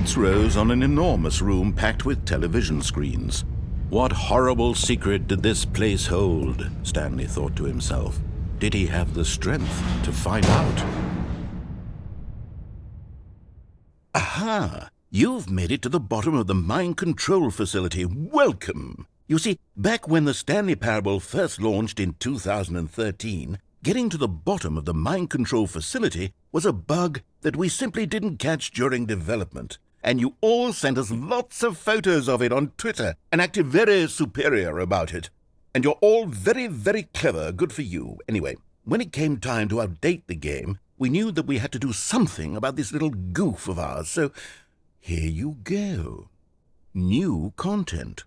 Lights rose on an enormous room packed with television screens. What horrible secret did this place hold? Stanley thought to himself. Did he have the strength to find out? Aha! You've made it to the bottom of the mind control facility. Welcome! You see, back when the Stanley Parable first launched in 2013, getting to the bottom of the mind control facility was a bug that we simply didn't catch during development and you all sent us lots of photos of it on Twitter and acted very superior about it. And you're all very, very clever, good for you. Anyway, when it came time to update the game, we knew that we had to do something about this little goof of ours, so here you go. New content.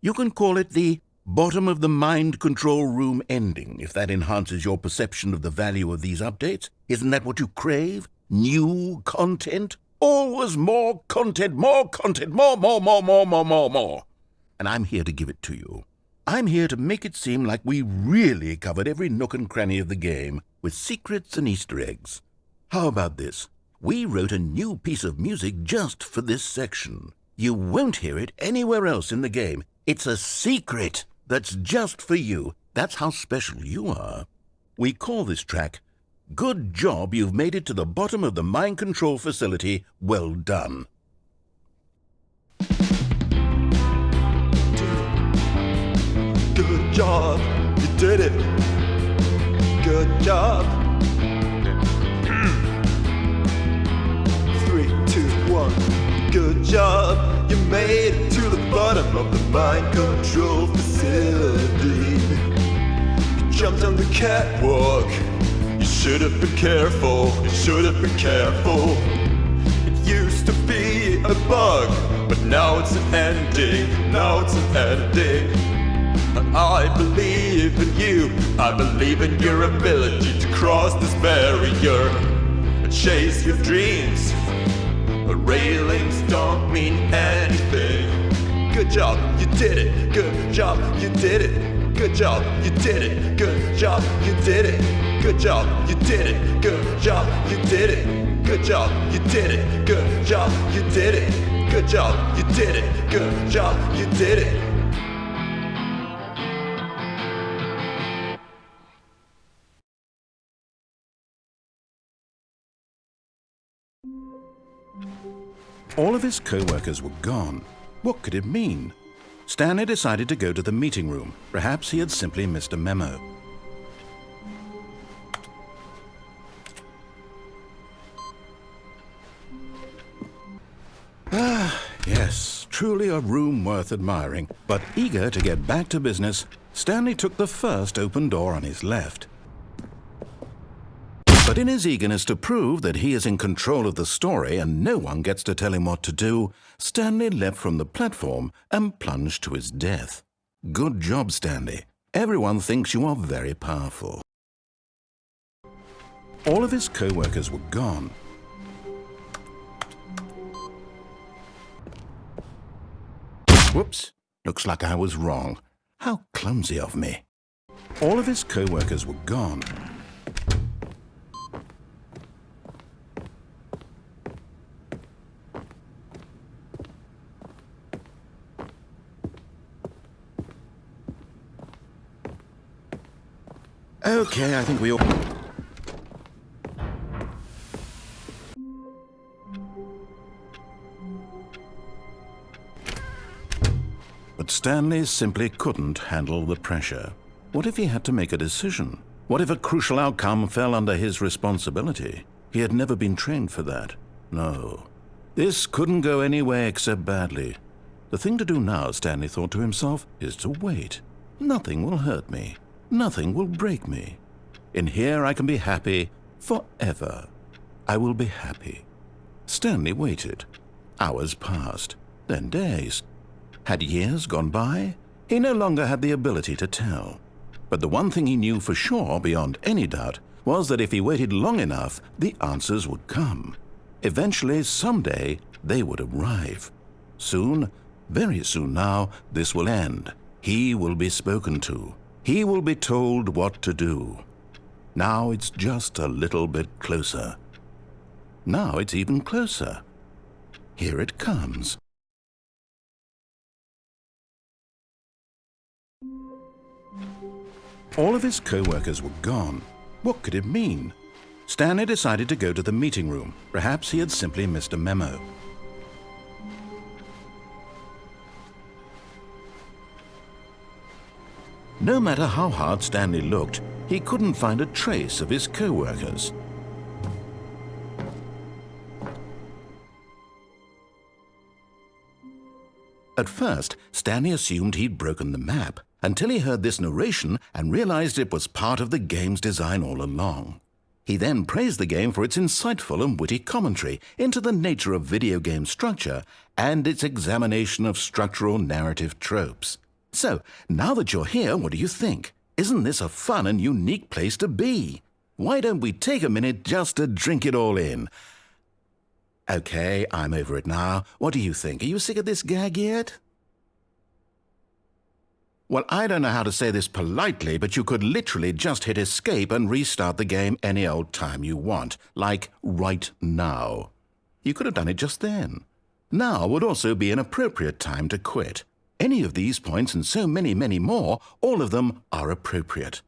You can call it the bottom of the mind control room ending, if that enhances your perception of the value of these updates. Isn't that what you crave? New content? Always more content, more content, more, more, more, more, more, more, more. And I'm here to give it to you. I'm here to make it seem like we really covered every nook and cranny of the game with secrets and Easter eggs. How about this? We wrote a new piece of music just for this section. You won't hear it anywhere else in the game. It's a secret that's just for you. That's how special you are. We call this track Good job you've made it to the bottom of the mind control facility. Well done. Good job, you did it. Good job. Three, two, one. Good job, you made it to the bottom of the mind control facility. You jumped on the catwalk should have been careful, you should have been careful. It used to be a bug, but now it's an ending, now it's an ending. I believe in you, I believe in your ability to cross this barrier and chase your dreams. The railings don't mean anything. Good job, you did it. Good job, you did it. Good job, you did it. Good job, you did it. Good job, you did it. Good job, you did it. Good job, you did it. Good job, you did it. Good job, you did it. Good job, you did it. All of his co-workers were gone. What could it mean? Stanley decided to go to the meeting room. Perhaps he had simply missed a memo. Ah, yes, truly a room worth admiring. But eager to get back to business, Stanley took the first open door on his left. But in his eagerness to prove that he is in control of the story and no one gets to tell him what to do, Stanley leapt from the platform and plunged to his death. Good job, Stanley. Everyone thinks you are very powerful. All of his co-workers were gone, Whoops, looks like I was wrong. How clumsy of me. All of his co-workers were gone. Okay, I think we all... But Stanley simply couldn't handle the pressure. What if he had to make a decision? What if a crucial outcome fell under his responsibility? He had never been trained for that. No. This couldn't go any way except badly. The thing to do now, Stanley thought to himself, is to wait. Nothing will hurt me. Nothing will break me. In here I can be happy forever. I will be happy. Stanley waited. Hours passed, then days, had years gone by? He no longer had the ability to tell. But the one thing he knew for sure, beyond any doubt, was that if he waited long enough, the answers would come. Eventually, someday, they would arrive. Soon, very soon now, this will end. He will be spoken to. He will be told what to do. Now it's just a little bit closer. Now it's even closer. Here it comes. All of his co-workers were gone. What could it mean? Stanley decided to go to the meeting room. Perhaps he had simply missed a memo. No matter how hard Stanley looked, he couldn't find a trace of his co-workers. At first, Stanley assumed he'd broken the map, until he heard this narration and realized it was part of the game's design all along. He then praised the game for its insightful and witty commentary into the nature of video game structure and its examination of structural narrative tropes. So, now that you're here, what do you think? Isn't this a fun and unique place to be? Why don't we take a minute just to drink it all in? Okay, I'm over it now. What do you think? Are you sick of this gag yet? Well, I don't know how to say this politely, but you could literally just hit escape and restart the game any old time you want, like right now. You could have done it just then. Now would also be an appropriate time to quit. Any of these points and so many, many more, all of them are appropriate.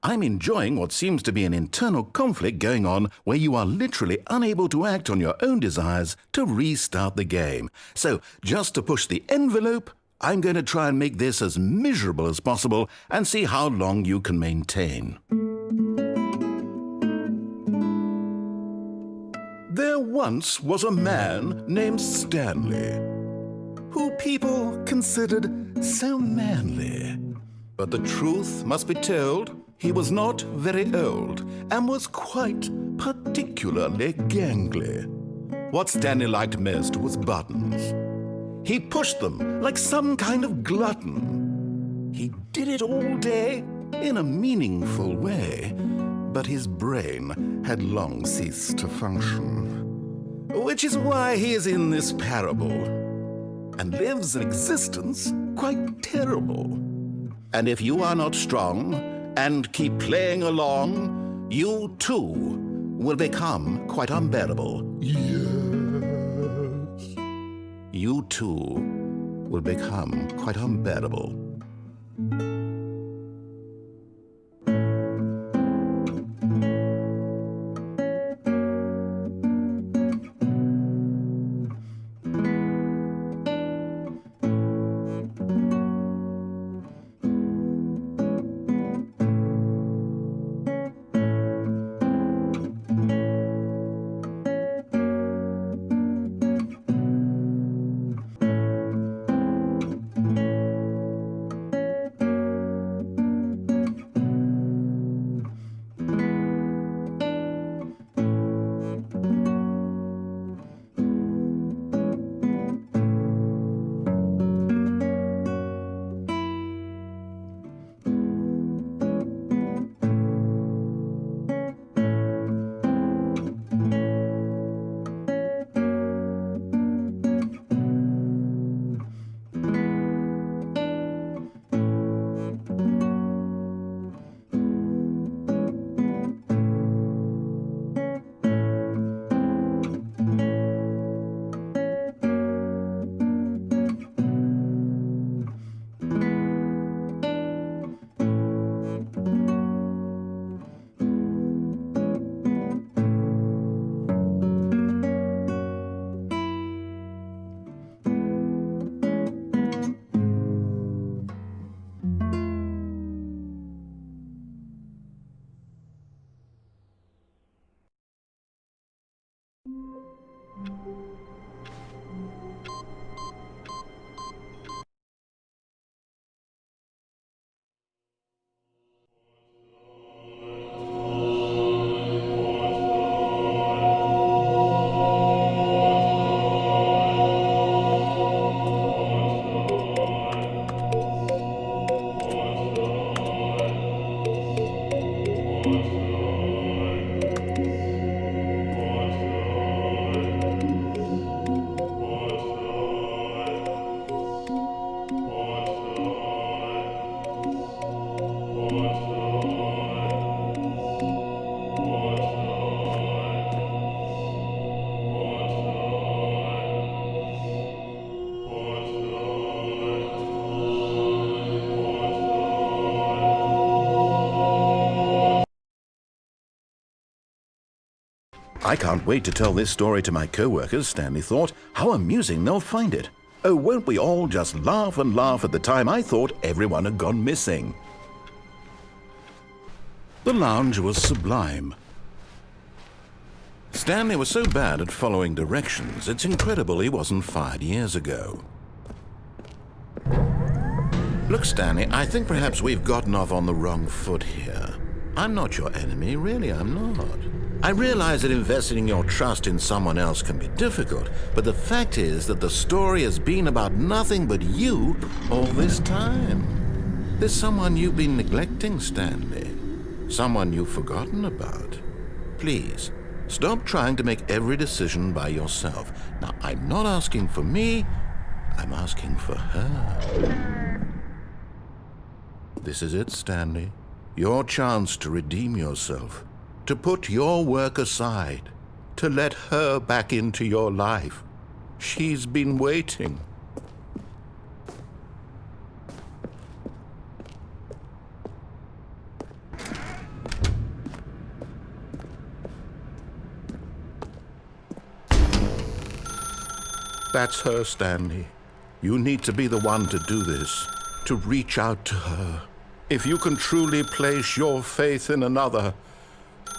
I'm enjoying what seems to be an internal conflict going on where you are literally unable to act on your own desires to restart the game. So, just to push the envelope, I'm going to try and make this as miserable as possible and see how long you can maintain. There once was a man named Stanley, who people considered so manly. But the truth must be told, he was not very old and was quite particularly gangly. What Stanley liked most was buttons. He pushed them like some kind of glutton. He did it all day in a meaningful way, but his brain had long ceased to function. Which is why he is in this parable and lives an existence quite terrible. And if you are not strong and keep playing along, you too will become quite unbearable. Yes. You too will become quite unbearable. I can't wait to tell this story to my co-workers, Stanley thought. How amusing they'll find it. Oh, won't we all just laugh and laugh at the time I thought everyone had gone missing? The lounge was sublime. Stanley was so bad at following directions, it's incredible he wasn't fired years ago. Look, Stanley, I think perhaps we've gotten off on the wrong foot here. I'm not your enemy, really, I'm not. I realize that investing your trust in someone else can be difficult, but the fact is that the story has been about nothing but you all this time. There's someone you've been neglecting, Stanley. Someone you've forgotten about. Please, Stop trying to make every decision by yourself. Now, I'm not asking for me, I'm asking for her. This is it, Stanley. Your chance to redeem yourself, to put your work aside, to let her back into your life. She's been waiting. That's her, Stanley. You need to be the one to do this, to reach out to her. If you can truly place your faith in another,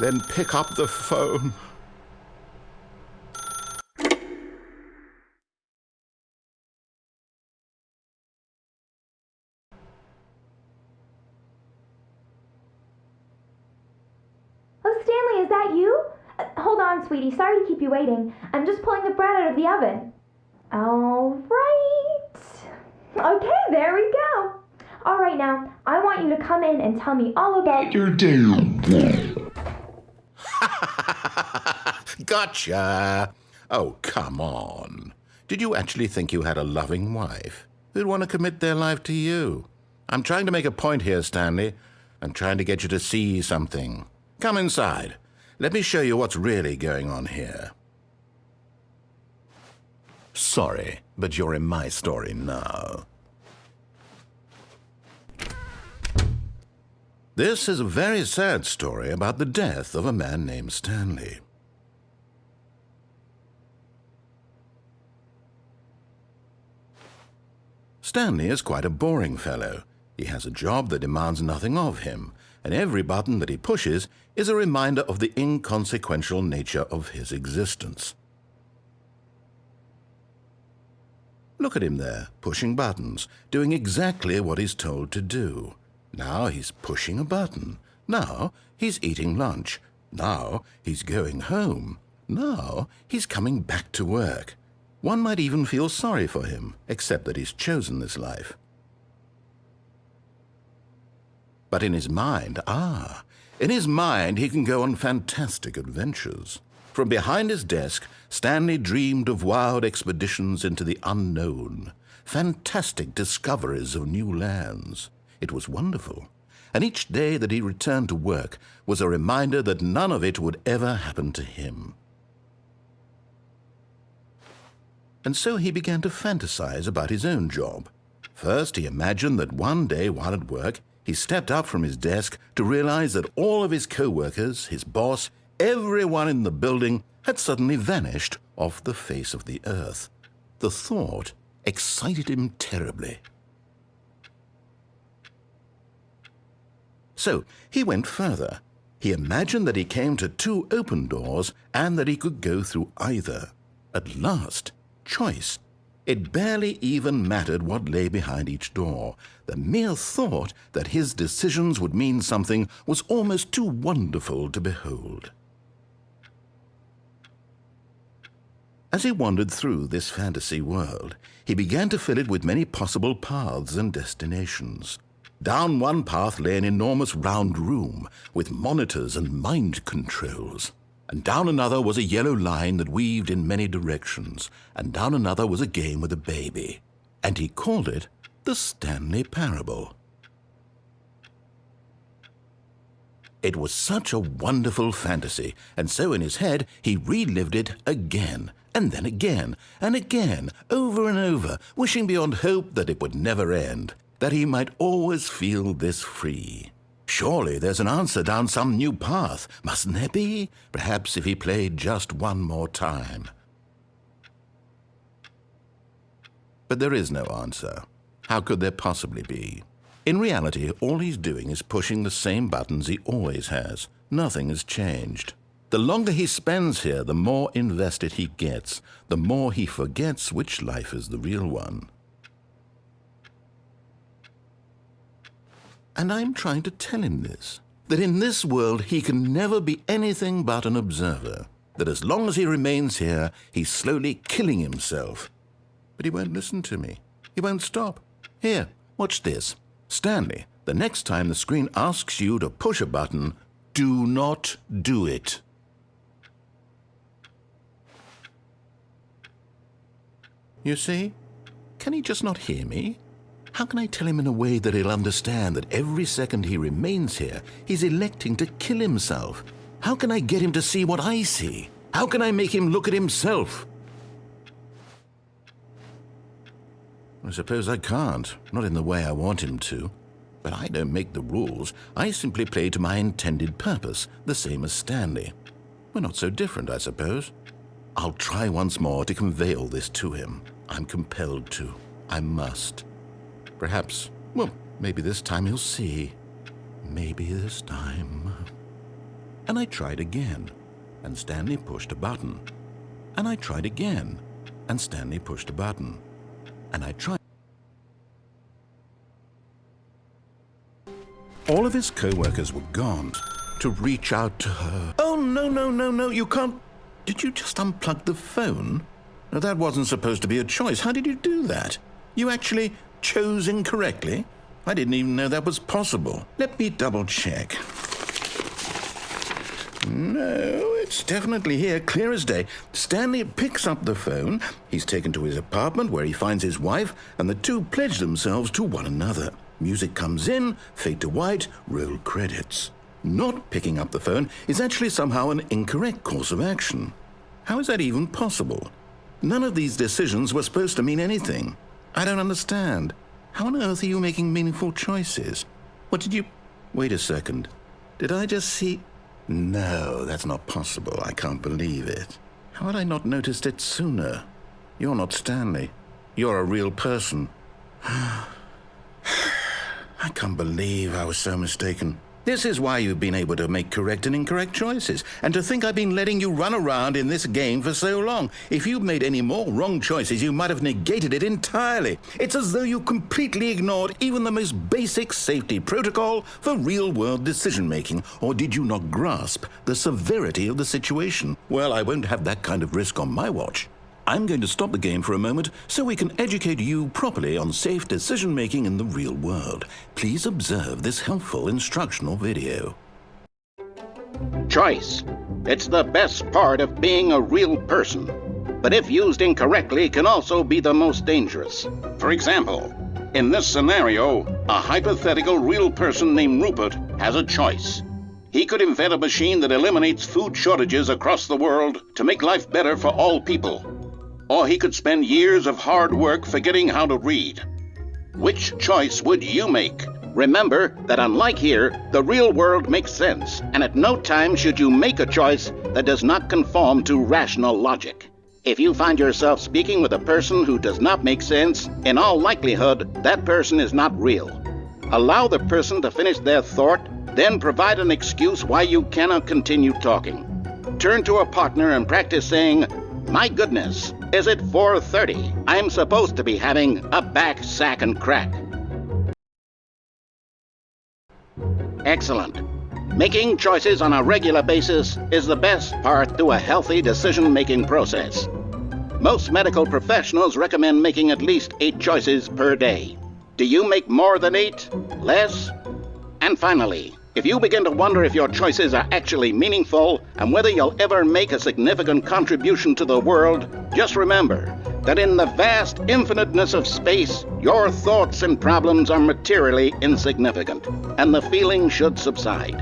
then pick up the phone. Oh, Stanley, is that you? Uh, hold on, sweetie. Sorry to keep you waiting. I'm just pulling the bread out of the oven. All right. Okay, there we go. All right, now, I want you to come in and tell me all about your day. Gotcha. Oh, come on. Did you actually think you had a loving wife who'd want to commit their life to you? I'm trying to make a point here, Stanley. I'm trying to get you to see something. Come inside. Let me show you what's really going on here. Sorry, but you're in my story now. This is a very sad story about the death of a man named Stanley. Stanley is quite a boring fellow. He has a job that demands nothing of him, and every button that he pushes is a reminder of the inconsequential nature of his existence. Look at him there, pushing buttons, doing exactly what he's told to do. Now he's pushing a button. Now he's eating lunch. Now he's going home. Now he's coming back to work. One might even feel sorry for him, except that he's chosen this life. But in his mind, ah, in his mind he can go on fantastic adventures. From behind his desk, Stanley dreamed of wild expeditions into the unknown, fantastic discoveries of new lands. It was wonderful, and each day that he returned to work was a reminder that none of it would ever happen to him. And so he began to fantasize about his own job. First, he imagined that one day while at work, he stepped up from his desk to realize that all of his co-workers, his boss, everyone in the building had suddenly vanished off the face of the earth. The thought excited him terribly. So he went further. He imagined that he came to two open doors and that he could go through either. At last, choice. It barely even mattered what lay behind each door. The mere thought that his decisions would mean something was almost too wonderful to behold. As he wandered through this fantasy world, he began to fill it with many possible paths and destinations. Down one path lay an enormous round room with monitors and mind controls. And down another was a yellow line that weaved in many directions. And down another was a game with a baby. And he called it the Stanley Parable. It was such a wonderful fantasy, and so in his head he relived it again and then again and again, over and over, wishing beyond hope that it would never end, that he might always feel this free. Surely there's an answer down some new path, mustn't there be? Perhaps if he played just one more time. But there is no answer. How could there possibly be? In reality, all he's doing is pushing the same buttons he always has. Nothing has changed. The longer he spends here, the more invested he gets, the more he forgets which life is the real one. And I'm trying to tell him this that in this world he can never be anything but an observer, that as long as he remains here, he's slowly killing himself. But he won't listen to me. He won't stop. Here, watch this. Stanley, the next time the screen asks you to push a button, do not do it. You see? Can he just not hear me? How can I tell him in a way that he'll understand that every second he remains here, he's electing to kill himself? How can I get him to see what I see? How can I make him look at himself? I suppose I can't, not in the way I want him to. But I don't make the rules. I simply play to my intended purpose, the same as Stanley. We're not so different, I suppose. I'll try once more to convey all this to him. I'm compelled to. I must. Perhaps, well, maybe this time he'll see. Maybe this time. And I tried again, and Stanley pushed a button. And I tried again, and Stanley pushed a button. And I tried. All of his co-workers were gone to reach out to her. Oh, no, no, no, no, you can't. Did you just unplug the phone? That wasn't supposed to be a choice. How did you do that? You actually chose incorrectly? I didn't even know that was possible. Let me double check. No, it's definitely here, clear as day. Stanley picks up the phone. He's taken to his apartment where he finds his wife, and the two pledge themselves to one another. Music comes in, fade to white, roll credits. Not picking up the phone is actually somehow an incorrect course of action. How is that even possible? None of these decisions were supposed to mean anything. I don't understand. How on earth are you making meaningful choices? What did you... Wait a second. Did I just see... No, that's not possible. I can't believe it. How had I not noticed it sooner? You're not Stanley. You're a real person. I can't believe I was so mistaken. This is why you've been able to make correct and incorrect choices, and to think I've been letting you run around in this game for so long. If you'd made any more wrong choices, you might have negated it entirely. It's as though you completely ignored even the most basic safety protocol for real-world decision-making, or did you not grasp the severity of the situation? Well, I won't have that kind of risk on my watch. I'm going to stop the game for a moment so we can educate you properly on safe decision making in the real world. Please observe this helpful instructional video. Choice. It's the best part of being a real person. But if used incorrectly, can also be the most dangerous. For example, in this scenario, a hypothetical real person named Rupert has a choice. He could invent a machine that eliminates food shortages across the world to make life better for all people or he could spend years of hard work forgetting how to read. Which choice would you make? Remember that unlike here, the real world makes sense, and at no time should you make a choice that does not conform to rational logic. If you find yourself speaking with a person who does not make sense, in all likelihood, that person is not real. Allow the person to finish their thought, then provide an excuse why you cannot continue talking. Turn to a partner and practice saying, My goodness, is it 4.30? I'm supposed to be having a back sack and crack. Excellent. Making choices on a regular basis is the best part to a healthy decision-making process. Most medical professionals recommend making at least eight choices per day. Do you make more than eight? Less? And finally, if you begin to wonder if your choices are actually meaningful and whether you'll ever make a significant contribution to the world, just remember that in the vast infiniteness of space, your thoughts and problems are materially insignificant, and the feeling should subside.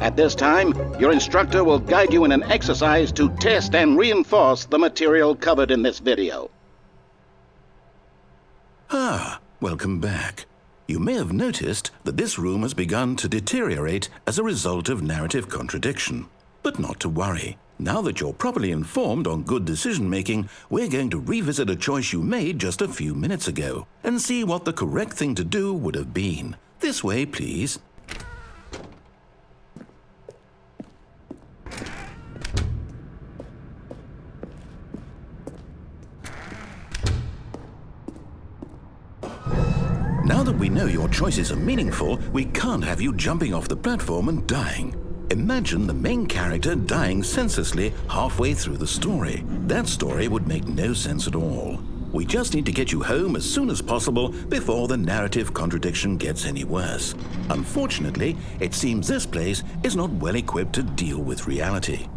At this time, your instructor will guide you in an exercise to test and reinforce the material covered in this video. Ah, welcome back. You may have noticed that this room has begun to deteriorate as a result of narrative contradiction. But not to worry. Now that you're properly informed on good decision making, we're going to revisit a choice you made just a few minutes ago and see what the correct thing to do would have been. This way, please. Now that we know your choices are meaningful, we can't have you jumping off the platform and dying. Imagine the main character dying senselessly halfway through the story. That story would make no sense at all. We just need to get you home as soon as possible before the narrative contradiction gets any worse. Unfortunately, it seems this place is not well equipped to deal with reality.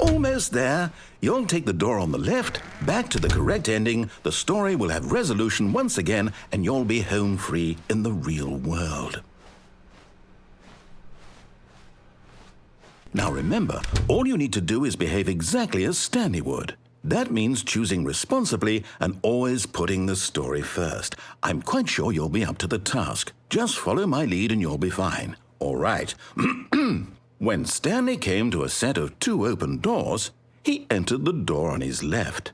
Almost there. You'll take the door on the left, back to the correct ending, the story will have resolution once again, and you'll be home free in the real world. Now remember, all you need to do is behave exactly as Stanley would. That means choosing responsibly and always putting the story first. I'm quite sure you'll be up to the task. Just follow my lead and you'll be fine. All right. when Stanley came to a set of two open doors, he entered the door on his left.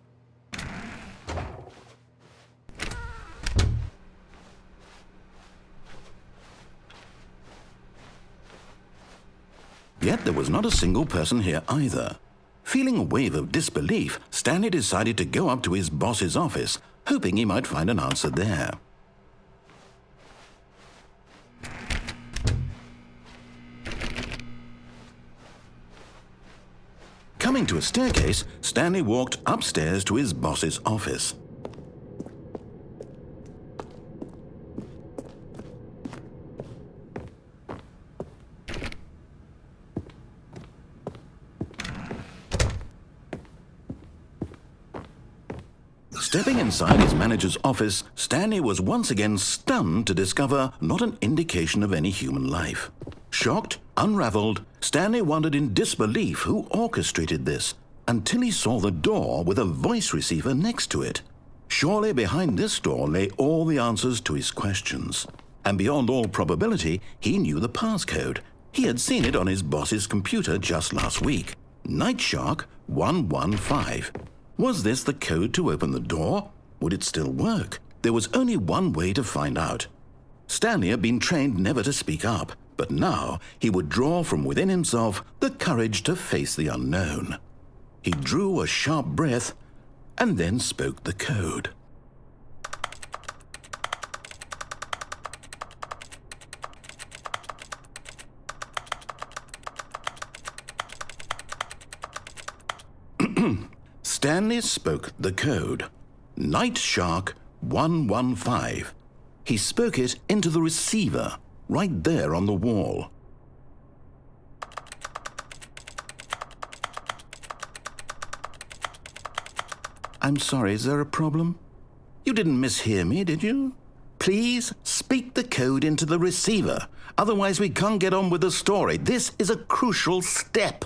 Yet there was not a single person here either. Feeling a wave of disbelief, Stanley decided to go up to his boss's office, hoping he might find an answer there. Coming to a staircase, Stanley walked upstairs to his boss's office. Stepping inside his manager's office, Stanley was once again stunned to discover not an indication of any human life. Shocked, unraveled, Stanley wondered in disbelief who orchestrated this until he saw the door with a voice receiver next to it. Surely behind this door lay all the answers to his questions. And beyond all probability, he knew the passcode. He had seen it on his boss's computer just last week. Nightshark 115. Was this the code to open the door? Would it still work? There was only one way to find out. Stanley had been trained never to speak up, but now he would draw from within himself the courage to face the unknown. He drew a sharp breath and then spoke the code. Stanley spoke the code. Night Shark 115. He spoke it into the receiver, right there on the wall. I'm sorry, is there a problem? You didn't mishear me, did you? Please speak the code into the receiver. Otherwise, we can't get on with the story. This is a crucial step.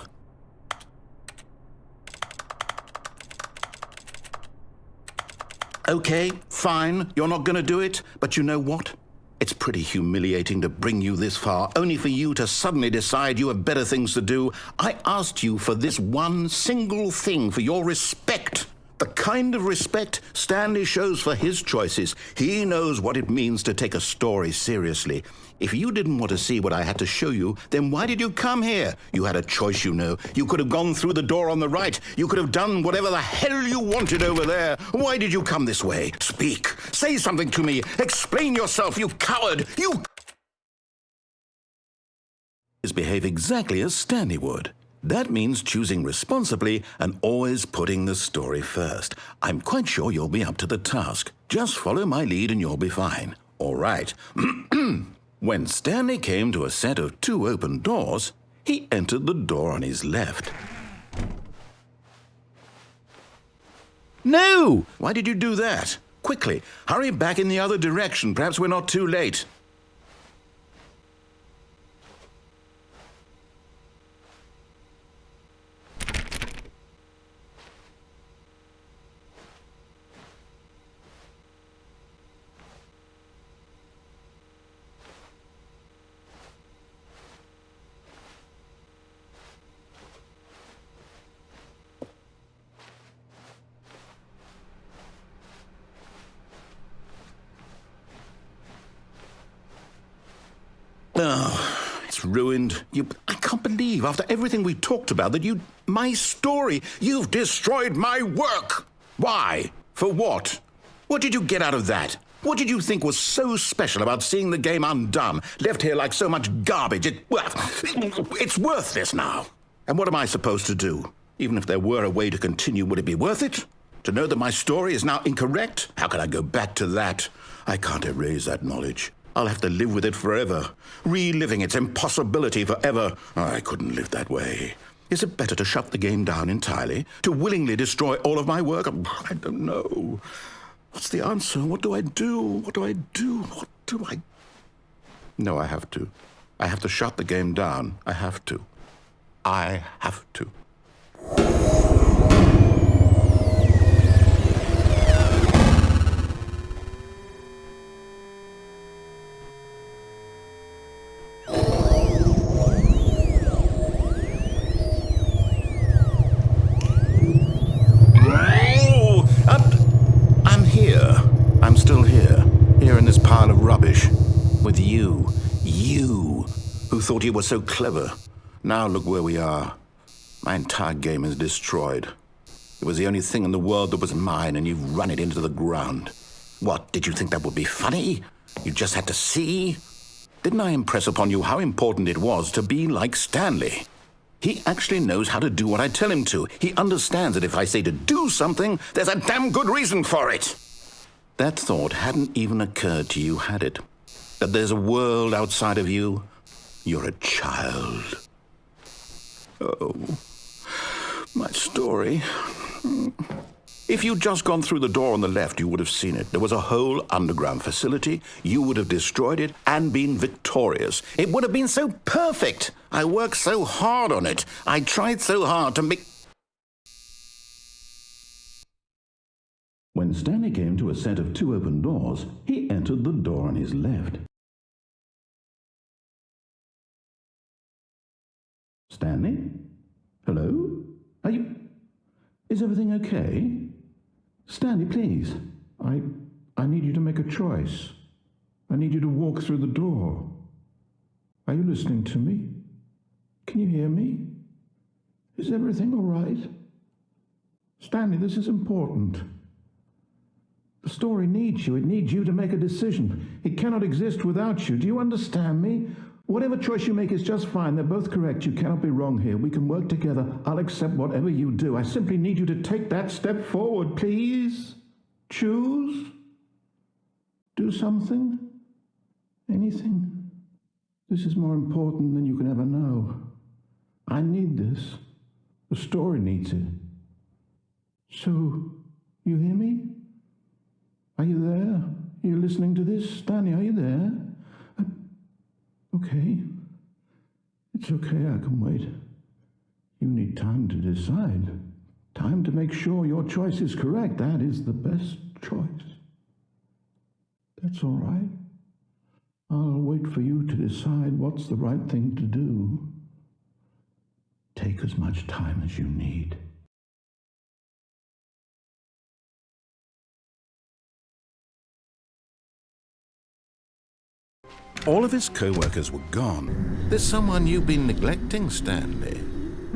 Okay, fine, you're not going to do it, but you know what? It's pretty humiliating to bring you this far, only for you to suddenly decide you have better things to do. I asked you for this one single thing, for your respect. The kind of respect Stanley shows for his choices. He knows what it means to take a story seriously. If you didn't want to see what I had to show you, then why did you come here? You had a choice, you know. You could have gone through the door on the right. You could have done whatever the hell you wanted over there. Why did you come this way? Speak. Say something to me. Explain yourself, you coward. You. ...is Behave exactly as Stanley would. That means choosing responsibly and always putting the story first. I'm quite sure you'll be up to the task. Just follow my lead and you'll be fine. All right. When Stanley came to a set of two open doors, he entered the door on his left. No! Why did you do that? Quickly, hurry back in the other direction. Perhaps we're not too late. Oh, it's ruined. You, I can't believe, after everything we talked about, that you. My story. You've destroyed my work! Why? For what? What did you get out of that? What did you think was so special about seeing the game undone, left here like so much garbage? It, well, it's worthless now. And what am I supposed to do? Even if there were a way to continue, would it be worth it? To know that my story is now incorrect? How can I go back to that? I can't erase that knowledge. I'll have to live with it forever, reliving its impossibility forever. Oh, I couldn't live that way. Is it better to shut the game down entirely? To willingly destroy all of my work? I don't know. What's the answer? What do I do? What do I do? What do I. No, I have to. I have to shut the game down. I have to. I have to. You were so clever. Now look where we are. My entire game is destroyed. It was the only thing in the world that was mine, and you've run it into the ground. What, did you think that would be funny? You just had to see? Didn't I impress upon you how important it was to be like Stanley? He actually knows how to do what I tell him to. He understands that if I say to do something, there's a damn good reason for it. That thought hadn't even occurred to you, had it? That there's a world outside of you? You're a child. Oh, my story. If you'd just gone through the door on the left, you would have seen it. There was a whole underground facility. You would have destroyed it and been victorious. It would have been so perfect. I worked so hard on it. I tried so hard to make. When Stanley came to a set of two open doors, he entered the door on his left. Stanley? Hello? Are you. Is everything okay? Stanley, please. I. I need you to make a choice. I need you to walk through the door. Are you listening to me? Can you hear me? Is everything all right? Stanley, this is important. The story needs you. It needs you to make a decision. It cannot exist without you. Do you understand me? Whatever choice you make is just fine. They're both correct. You cannot be wrong here. We can work together. I'll accept whatever you do. I simply need you to take that step forward, please. Choose. Do something. Anything. This is more important than you can ever know. I need this. The story needs it. So, you hear me? Are you there? Are you listening to this? Stanley, are you there? Okay. It's okay, I can wait. You need time to decide. Time to make sure your choice is correct. That is the best choice. That's all right. I'll wait for you to decide what's the right thing to do. Take as much time as you need. All of his co-workers were gone. There's someone you've been neglecting, Stanley.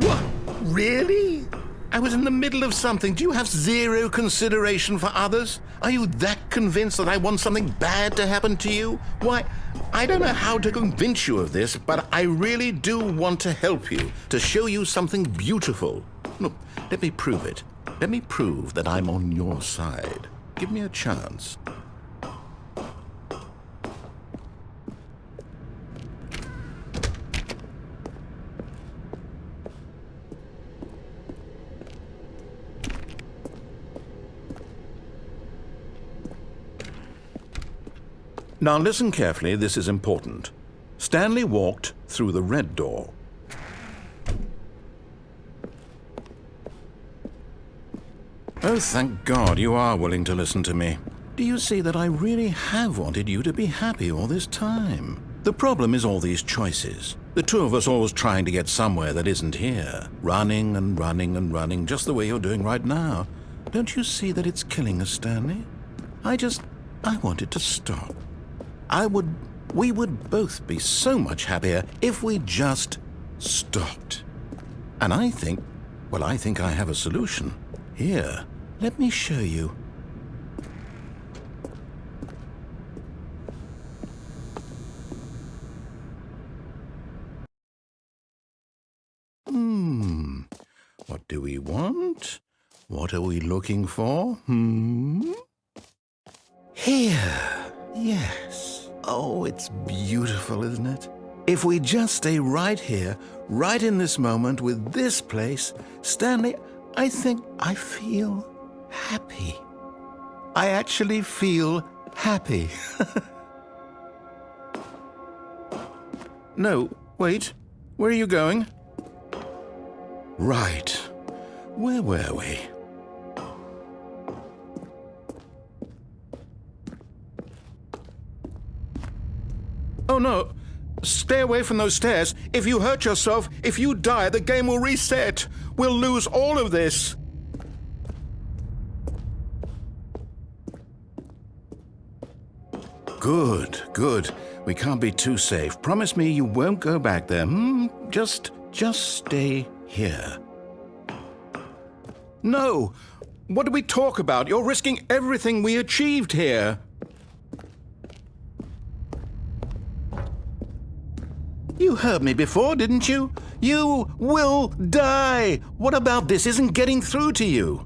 What? Really? I was in the middle of something. Do you have zero consideration for others? Are you that convinced that I want something bad to happen to you? Why, I don't know how to convince you of this, but I really do want to help you, to show you something beautiful. Look, let me prove it. Let me prove that I'm on your side. Give me a chance. Now listen carefully, this is important. Stanley walked through the red door. Oh, thank God you are willing to listen to me. Do you see that I really have wanted you to be happy all this time? The problem is all these choices. The two of us always trying to get somewhere that isn't here. Running and running and running, just the way you're doing right now. Don't you see that it's killing us, Stanley? I just... I want it to stop. I would... We would both be so much happier if we just stopped. And I think... Well, I think I have a solution. Here, let me show you. Hmm. What do we want? What are we looking for? Hmm? Here. Yes. Oh, it's beautiful, isn't it? If we just stay right here, right in this moment with this place, Stanley, I think I feel happy. I actually feel happy. no, wait. Where are you going? Right. Where were we? No! Stay away from those stairs. If you hurt yourself, if you die, the game will reset. We'll lose all of this. Good, good. We can't be too safe. Promise me you won't go back there. Hmm? Just, just stay here. No! What do we talk about? You're risking everything we achieved here. You heard me before, didn't you? You will die! What about this isn't getting through to you?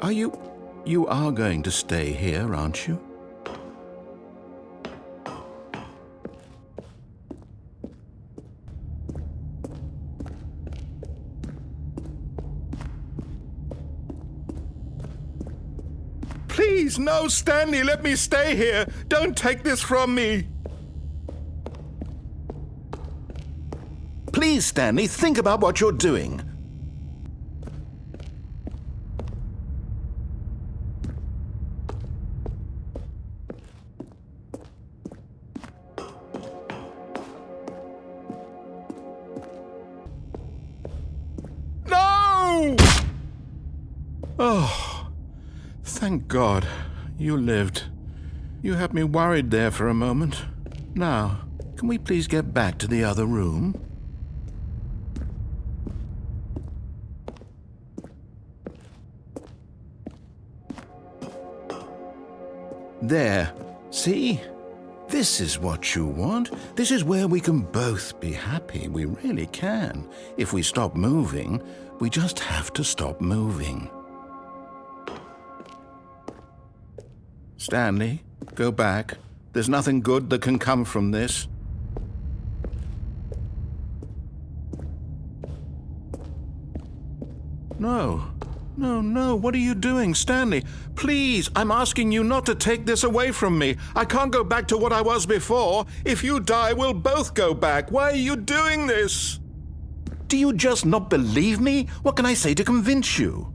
Are you... you are going to stay here, aren't you? No, Stanley, let me stay here. Don't take this from me. Please, Stanley, think about what you're doing. God you lived. You had me worried there for a moment. Now, can we please get back to the other room? There. See? This is what you want. This is where we can both be happy. We really can. If we stop moving, we just have to stop moving. Stanley, go back. There's nothing good that can come from this. No. No, no, what are you doing, Stanley? Please, I'm asking you not to take this away from me. I can't go back to what I was before. If you die, we'll both go back. Why are you doing this? Do you just not believe me? What can I say to convince you?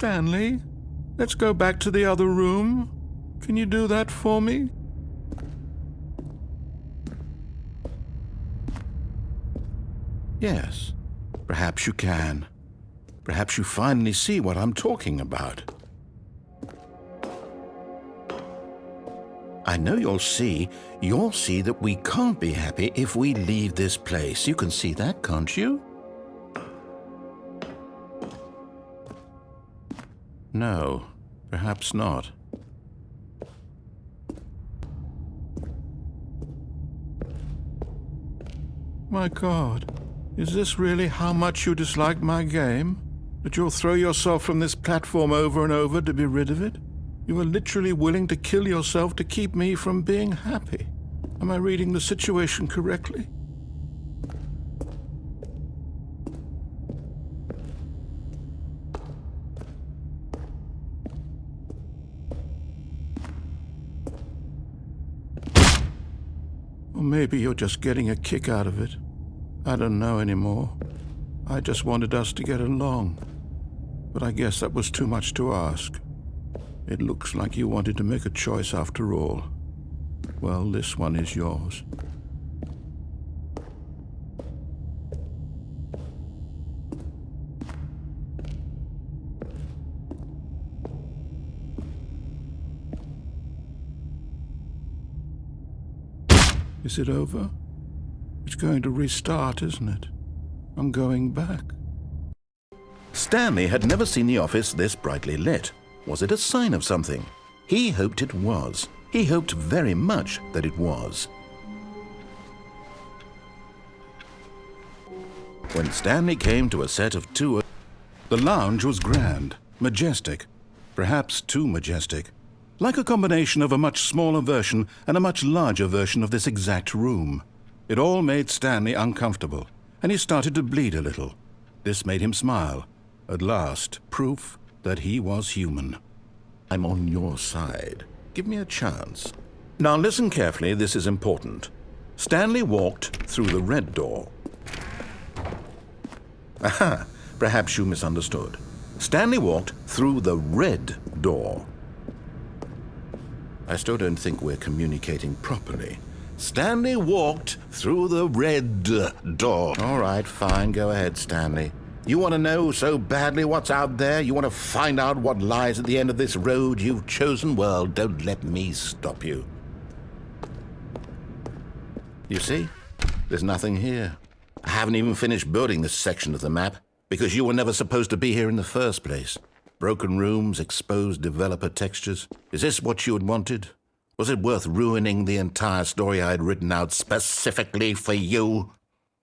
Stanley, let's go back to the other room. Can you do that for me? Yes, perhaps you can. Perhaps you finally see what I'm talking about. I know you'll see. You'll see that we can't be happy if we leave this place. You can see that, can't you? No, perhaps not. My God, is this really how much you dislike my game? That you'll throw yourself from this platform over and over to be rid of it? You are literally willing to kill yourself to keep me from being happy. Am I reading the situation correctly? Maybe you're just getting a kick out of it. I don't know anymore. I just wanted us to get along. But I guess that was too much to ask. It looks like you wanted to make a choice after all. Well, this one is yours. Is it over? It's going to restart, isn't it? I'm going back. Stanley had never seen the office this brightly lit. Was it a sign of something? He hoped it was. He hoped very much that it was. When Stanley came to a set of two, the lounge was grand, majestic, perhaps too majestic, like a combination of a much smaller version and a much larger version of this exact room. It all made Stanley uncomfortable, and he started to bleed a little. This made him smile. At last, proof that he was human. I'm on your side. Give me a chance. Now listen carefully, this is important. Stanley walked through the red door. Aha, perhaps you misunderstood. Stanley walked through the red door. I still don't think we're communicating properly. Stanley walked through the red door. All right, fine. Go ahead, Stanley. You want to know so badly what's out there? You want to find out what lies at the end of this road you've chosen? Well, don't let me stop you. You see? There's nothing here. I haven't even finished building this section of the map because you were never supposed to be here in the first place. Broken rooms, exposed developer textures. Is this what you had wanted? Was it worth ruining the entire story I had written out specifically for you?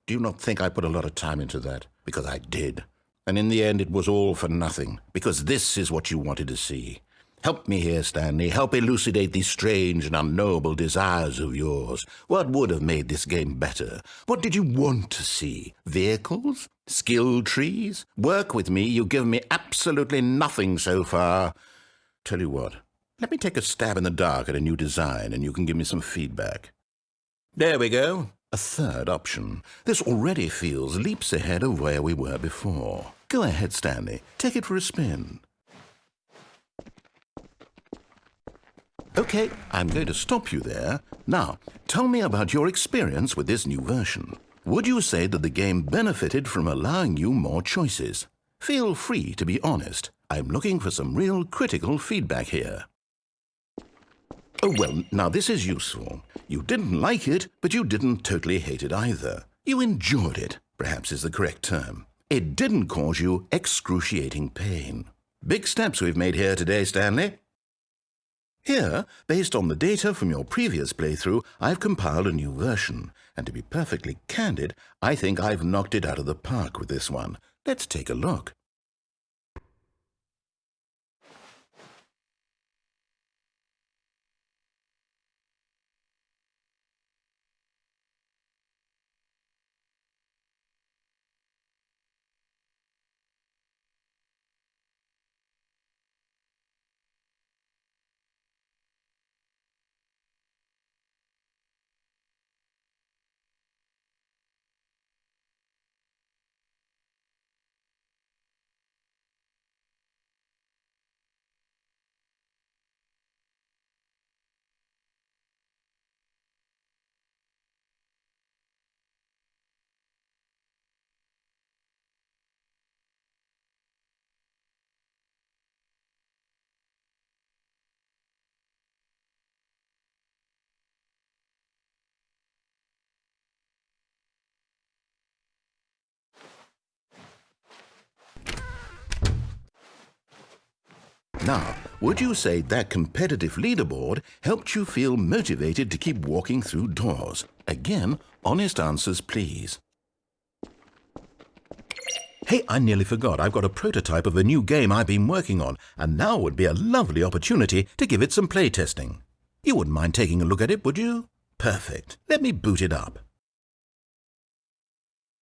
Do you not think I put a lot of time into that? Because I did. And in the end, it was all for nothing, because this is what you wanted to see. Help me here, Stanley. Help elucidate these strange and unknowable desires of yours. What would have made this game better? What did you want to see? Vehicles? Skill trees? Work with me. You've given me absolutely nothing so far. Tell you what, let me take a stab in the dark at a new design and you can give me some feedback. There we go. A third option. This already feels leaps ahead of where we were before. Go ahead, Stanley. Take it for a spin. Okay, I'm going to stop you there. Now, tell me about your experience with this new version. Would you say that the game benefited from allowing you more choices? Feel free to be honest. I'm looking for some real critical feedback here. Oh, well, now this is useful. You didn't like it, but you didn't totally hate it either. You enjoyed it, perhaps is the correct term. It didn't cause you excruciating pain. Big steps we've made here today, Stanley. Here, based on the data from your previous playthrough, I've compiled a new version. And to be perfectly candid, I think I've knocked it out of the park with this one. Let's take a look. Now, would you say that competitive leaderboard helped you feel motivated to keep walking through doors? Again, honest answers, please. Hey, I nearly forgot. I've got a prototype of a new game I've been working on, and now would be a lovely opportunity to give it some playtesting. You wouldn't mind taking a look at it, would you? Perfect. Let me boot it up.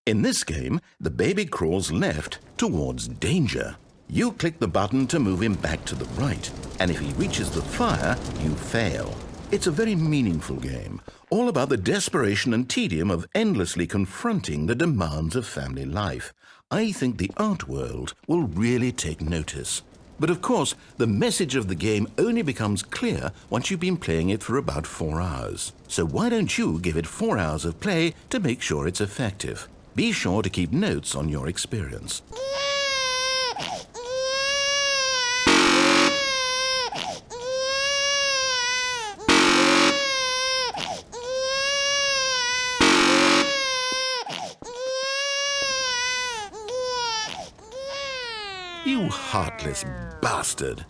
In this game, the baby crawls left towards danger. You click the button to move him back to the right, and if he reaches the fire, you fail. It's a very meaningful game, all about the desperation and tedium of endlessly confronting the demands of family life. I think the art world will really take notice. But of course, the message of the game only becomes clear once you've been playing it for about four hours. So why don't you give it four hours of play to make sure it's effective? Be sure to keep notes on your experience. You heartless bastard.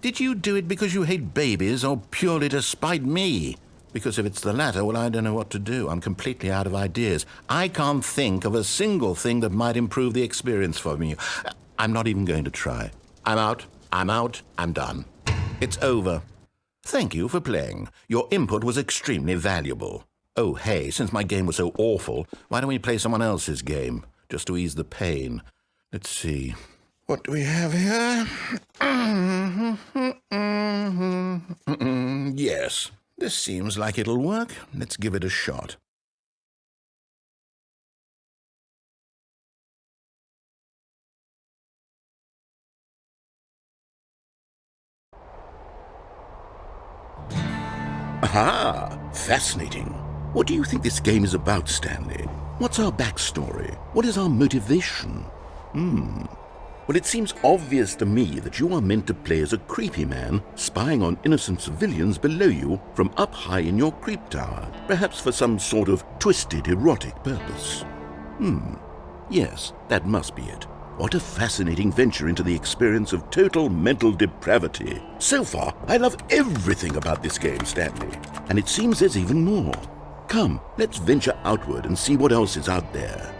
Did you do it because you hate babies or purely to spite me? Because if it's the latter, well, I don't know what to do. I'm completely out of ideas. I can't think of a single thing that might improve the experience for me. I'm not even going to try. I'm out. I'm out. I'm done. It's over. Thank you for playing. Your input was extremely valuable. Oh, hey, since my game was so awful, why don't we play someone else's game? Just to ease the pain. Let's see. What do we have here? yes, this seems like it'll work. Let's give it a shot. Aha! Fascinating. What do you think this game is about, Stanley? What's our backstory? What is our motivation? Hmm. Well, it seems obvious to me that you are meant to play as a creepy man spying on innocent civilians below you from up high in your creep tower, perhaps for some sort of twisted erotic purpose. Hmm. Yes, that must be it. What a fascinating venture into the experience of total mental depravity. So far, I love everything about this game, Stanley. And it seems there's even more. Come, let's venture outward and see what else is out there.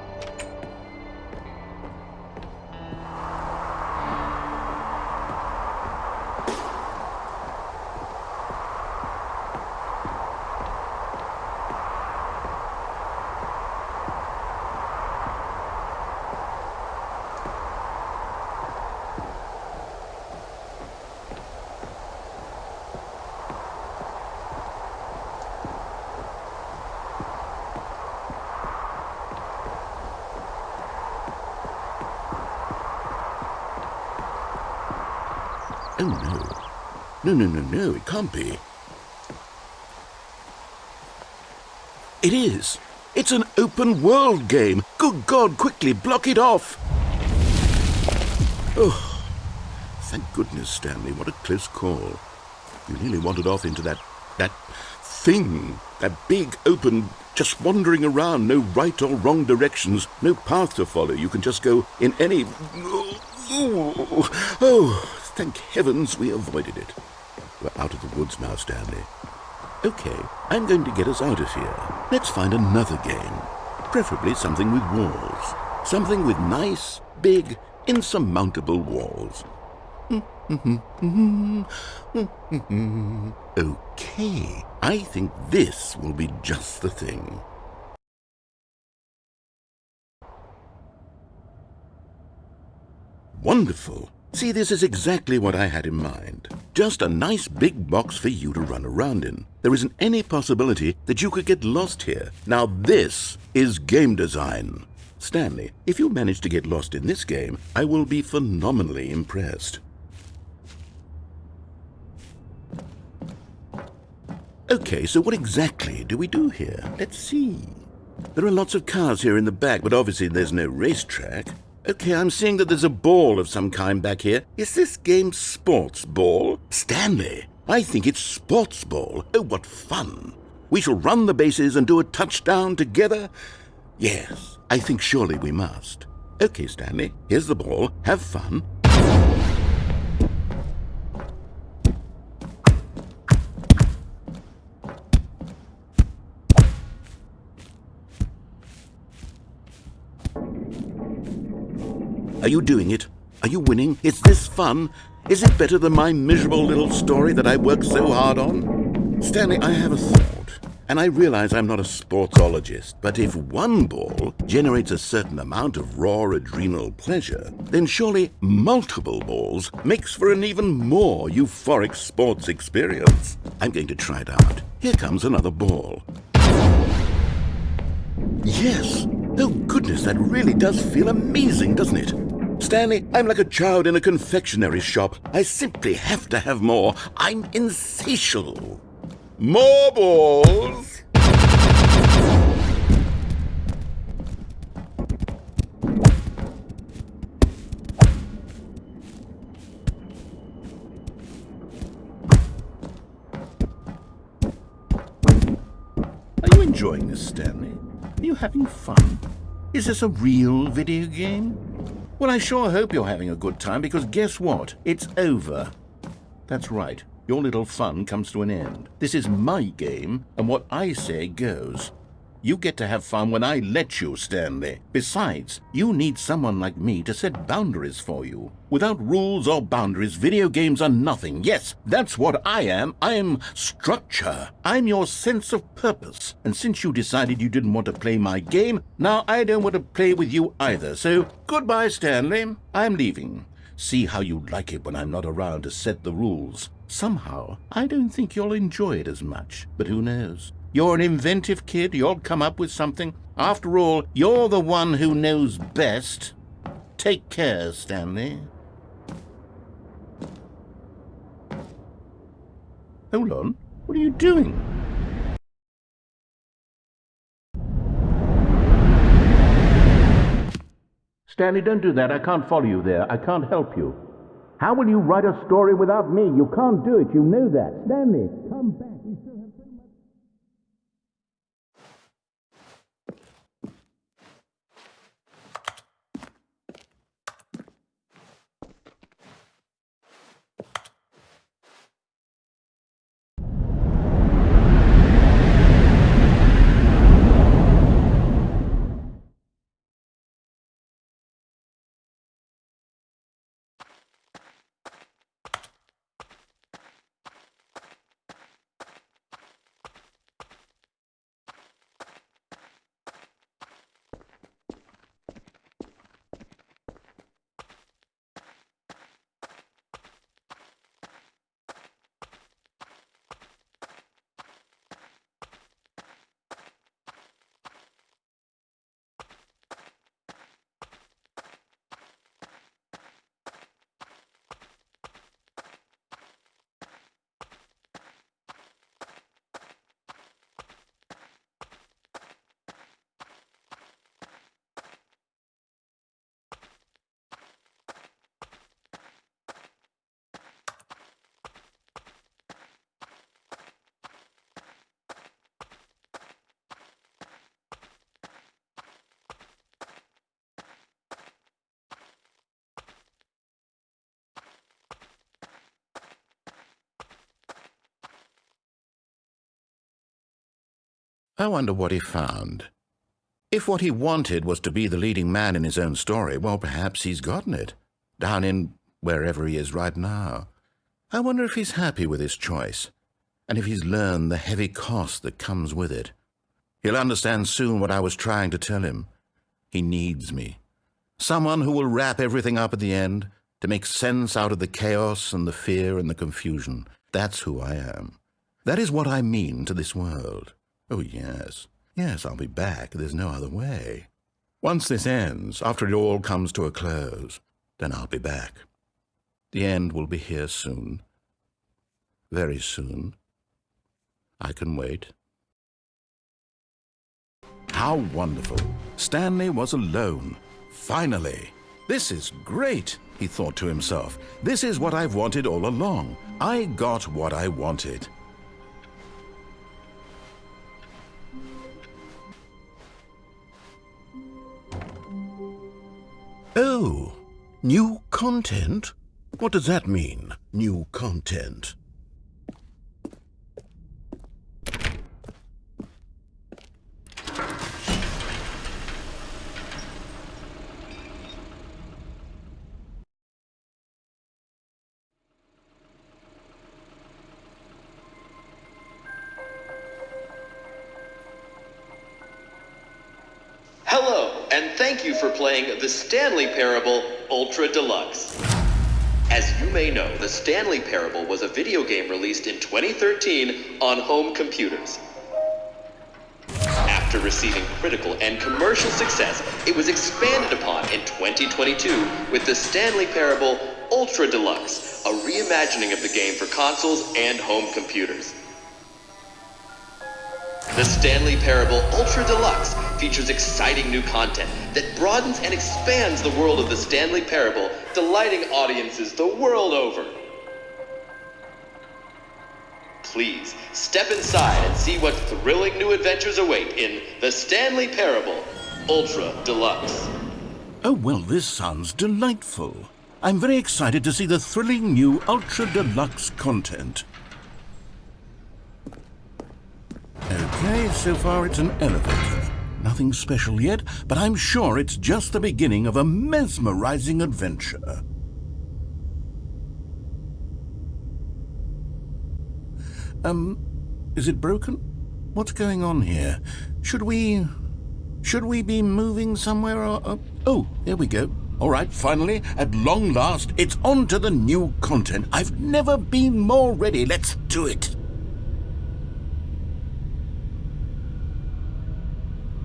Oh, no. No, no, no, no, it can't be. It is. It's an open world game. Good God, quickly, block it off. Oh, thank goodness, Stanley. What a close call. You nearly wandered off into that, that thing. That big, open, just wandering around, no right or wrong directions, no path to follow. You can just go in any... Oh, oh Thank heavens we avoided it. We're out of the woods now, Stanley. Okay, I'm going to get us out of here. Let's find another game. Preferably something with walls. Something with nice, big, insurmountable walls. okay, I think this will be just the thing. Wonderful. See, this is exactly what I had in mind. Just a nice big box for you to run around in. There isn't any possibility that you could get lost here. Now this is game design. Stanley, if you manage to get lost in this game, I will be phenomenally impressed. Okay, so what exactly do we do here? Let's see. There are lots of cars here in the back, but obviously there's no racetrack. Okay, I'm seeing that there's a ball of some kind back here. Is this game sports ball? Stanley, I think it's sports ball. Oh, what fun. We shall run the bases and do a touchdown together? Yes, I think surely we must. Okay, Stanley, here's the ball. Have fun. You doing it? Are you winning? Is this fun? Is it better than my miserable little story that I worked so hard on? Stanley, I have a thought. And I realize I'm not a sportsologist, but if one ball generates a certain amount of raw adrenal pleasure, then surely multiple balls makes for an even more euphoric sports experience. I'm going to try it out. Here comes another ball. Yes! Oh goodness, that really does feel amazing, doesn't it? Stanley, I'm like a child in a confectionery shop. I simply have to have more. I'm insatiable. More balls! Are you enjoying this, Stanley? Are you having fun? Is this a real video game? Well, I sure hope you're having a good time because guess what? It's over. That's right. Your little fun comes to an end. This is my game, and what I say goes. You get to have fun when I let you, Stanley. Besides, you need someone like me to set boundaries for you. Without rules or boundaries, video games are nothing. Yes, that's what I am. I'm structure. I'm your sense of purpose. And since you decided you didn't want to play my game, now I don't want to play with you either. So, goodbye, Stanley. I'm leaving. See how you like it when I'm not around to set the rules. Somehow, I don't think you'll enjoy it as much. But who knows? You're an inventive kid. You'll come up with something. After all, you're the one who knows best. Take care, Stanley. Hold on. What are you doing? Stanley, don't do that. I can't follow you there. I can't help you. How will you write a story without me? You can't do it. You know that. Stanley, come back. I wonder what he found. If what he wanted was to be the leading man in his own story, well, perhaps he's gotten it, down in wherever he is right now. I wonder if he's happy with his choice, and if he's learned the heavy cost that comes with it. He'll understand soon what I was trying to tell him. He needs me. Someone who will wrap everything up at the end, to make sense out of the chaos and the fear and the confusion. That's who I am. That is what I mean to this world. Oh, yes. Yes, I'll be back. There's no other way. Once this ends, after it all comes to a close, then I'll be back. The end will be here soon. Very soon. I can wait. How wonderful. Stanley was alone. Finally. This is great, he thought to himself. This is what I've wanted all along. I got what I wanted. New content? What does that mean, new content? Stanley Parable Ultra Deluxe. As you may know, the Stanley Parable was a video game released in 2013 on home computers. After receiving critical and commercial success, it was expanded upon in 2022 with the Stanley Parable Ultra Deluxe, a reimagining of the game for consoles and home computers. The Stanley Parable Ultra Deluxe features exciting new content that broadens and expands the world of the Stanley Parable, delighting audiences the world over. Please step inside and see what thrilling new adventures await in The Stanley Parable Ultra Deluxe. Oh, well, this sounds delightful. I'm very excited to see the thrilling new Ultra Deluxe content. Okay, so far it's an elevator. Nothing special yet, but I'm sure it's just the beginning of a mesmerizing adventure. Um, is it broken? What's going on here? Should we... Should we be moving somewhere or... Uh, oh, there we go. All right, finally, at long last, it's on to the new content. I've never been more ready. Let's do it.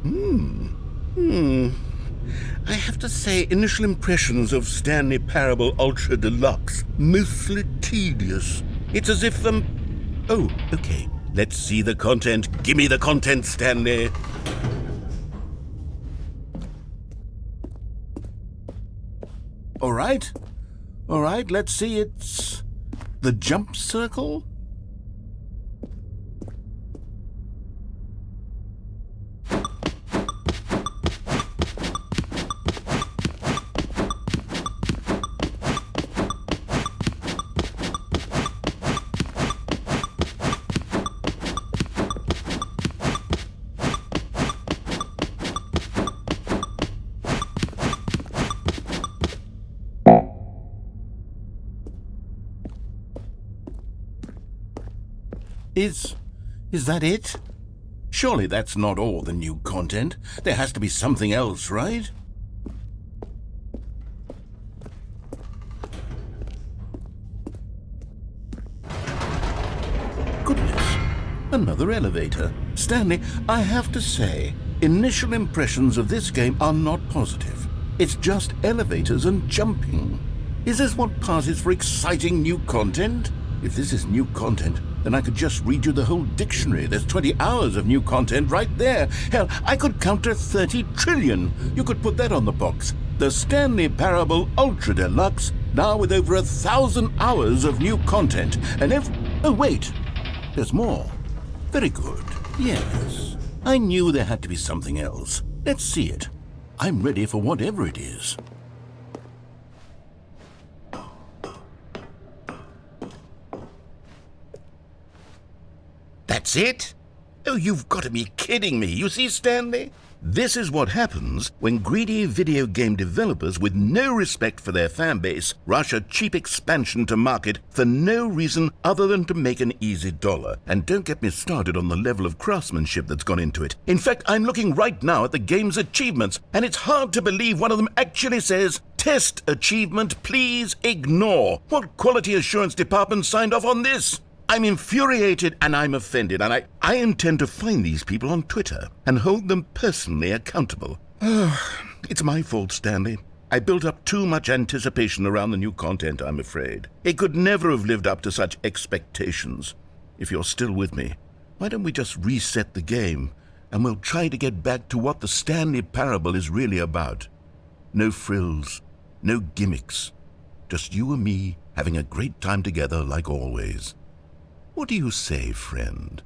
Hmm. Hmm. I have to say, initial impressions of Stanley Parable Ultra Deluxe, mostly tedious. It's as if, um... Oh, okay. Let's see the content. Give me the content, Stanley. All right. All right, let's see. It's the jump circle? Is... is that it? Surely that's not all the new content. There has to be something else, right? Goodness, another elevator. Stanley, I have to say, initial impressions of this game are not positive. It's just elevators and jumping. Is this what passes for exciting new content? If this is new content, then I could just read you the whole dictionary. There's 20 hours of new content right there. Hell, I could count to 30 trillion. You could put that on the box. The Stanley Parable Ultra Deluxe, now with over a thousand hours of new content. And if... Oh, wait. There's more. Very good. Yes. I knew there had to be something else. Let's see it. I'm ready for whatever it is. That's it? Oh, you've got to be kidding me. You see, Stanley? This is what happens when greedy video game developers with no respect for their fan base rush a cheap expansion to market for no reason other than to make an easy dollar. And don't get me started on the level of craftsmanship that's gone into it. In fact, I'm looking right now at the game's achievements, and it's hard to believe one of them actually says, Test achievement, please ignore. What quality assurance department signed off on this? I'm infuriated and I'm offended, and I, I intend to find these people on Twitter and hold them personally accountable. it's my fault, Stanley. I built up too much anticipation around the new content, I'm afraid. It could never have lived up to such expectations. If you're still with me, why don't we just reset the game and we'll try to get back to what the Stanley Parable is really about? No frills, no gimmicks. Just you and me having a great time together like always. What do you say, friend?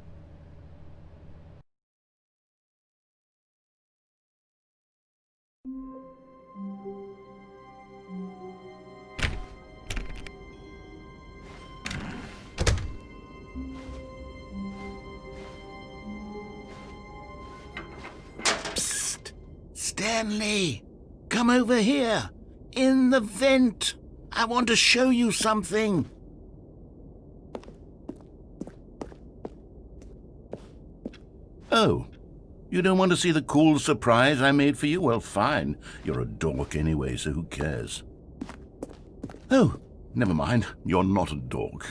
Psst! Stanley! Come over here! In the vent! I want to show you something! Oh, You don't want to see the cool surprise I made for you? Well, fine. You're a dork anyway, so who cares? Oh, never mind. You're not a dork.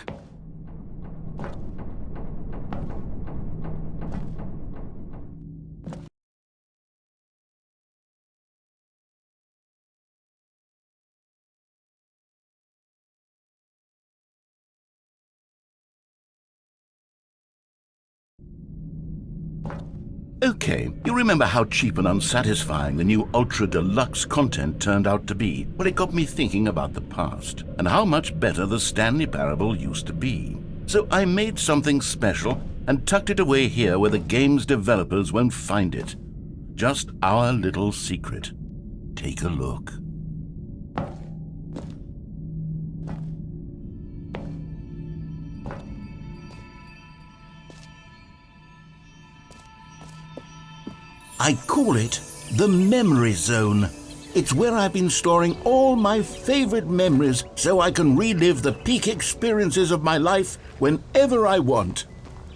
Okay, you remember how cheap and unsatisfying the new Ultra Deluxe content turned out to be? Well, it got me thinking about the past and how much better the Stanley Parable used to be. So I made something special and tucked it away here where the game's developers won't find it. Just our little secret. Take a look. I call it the Memory Zone. It's where I've been storing all my favorite memories so I can relive the peak experiences of my life whenever I want.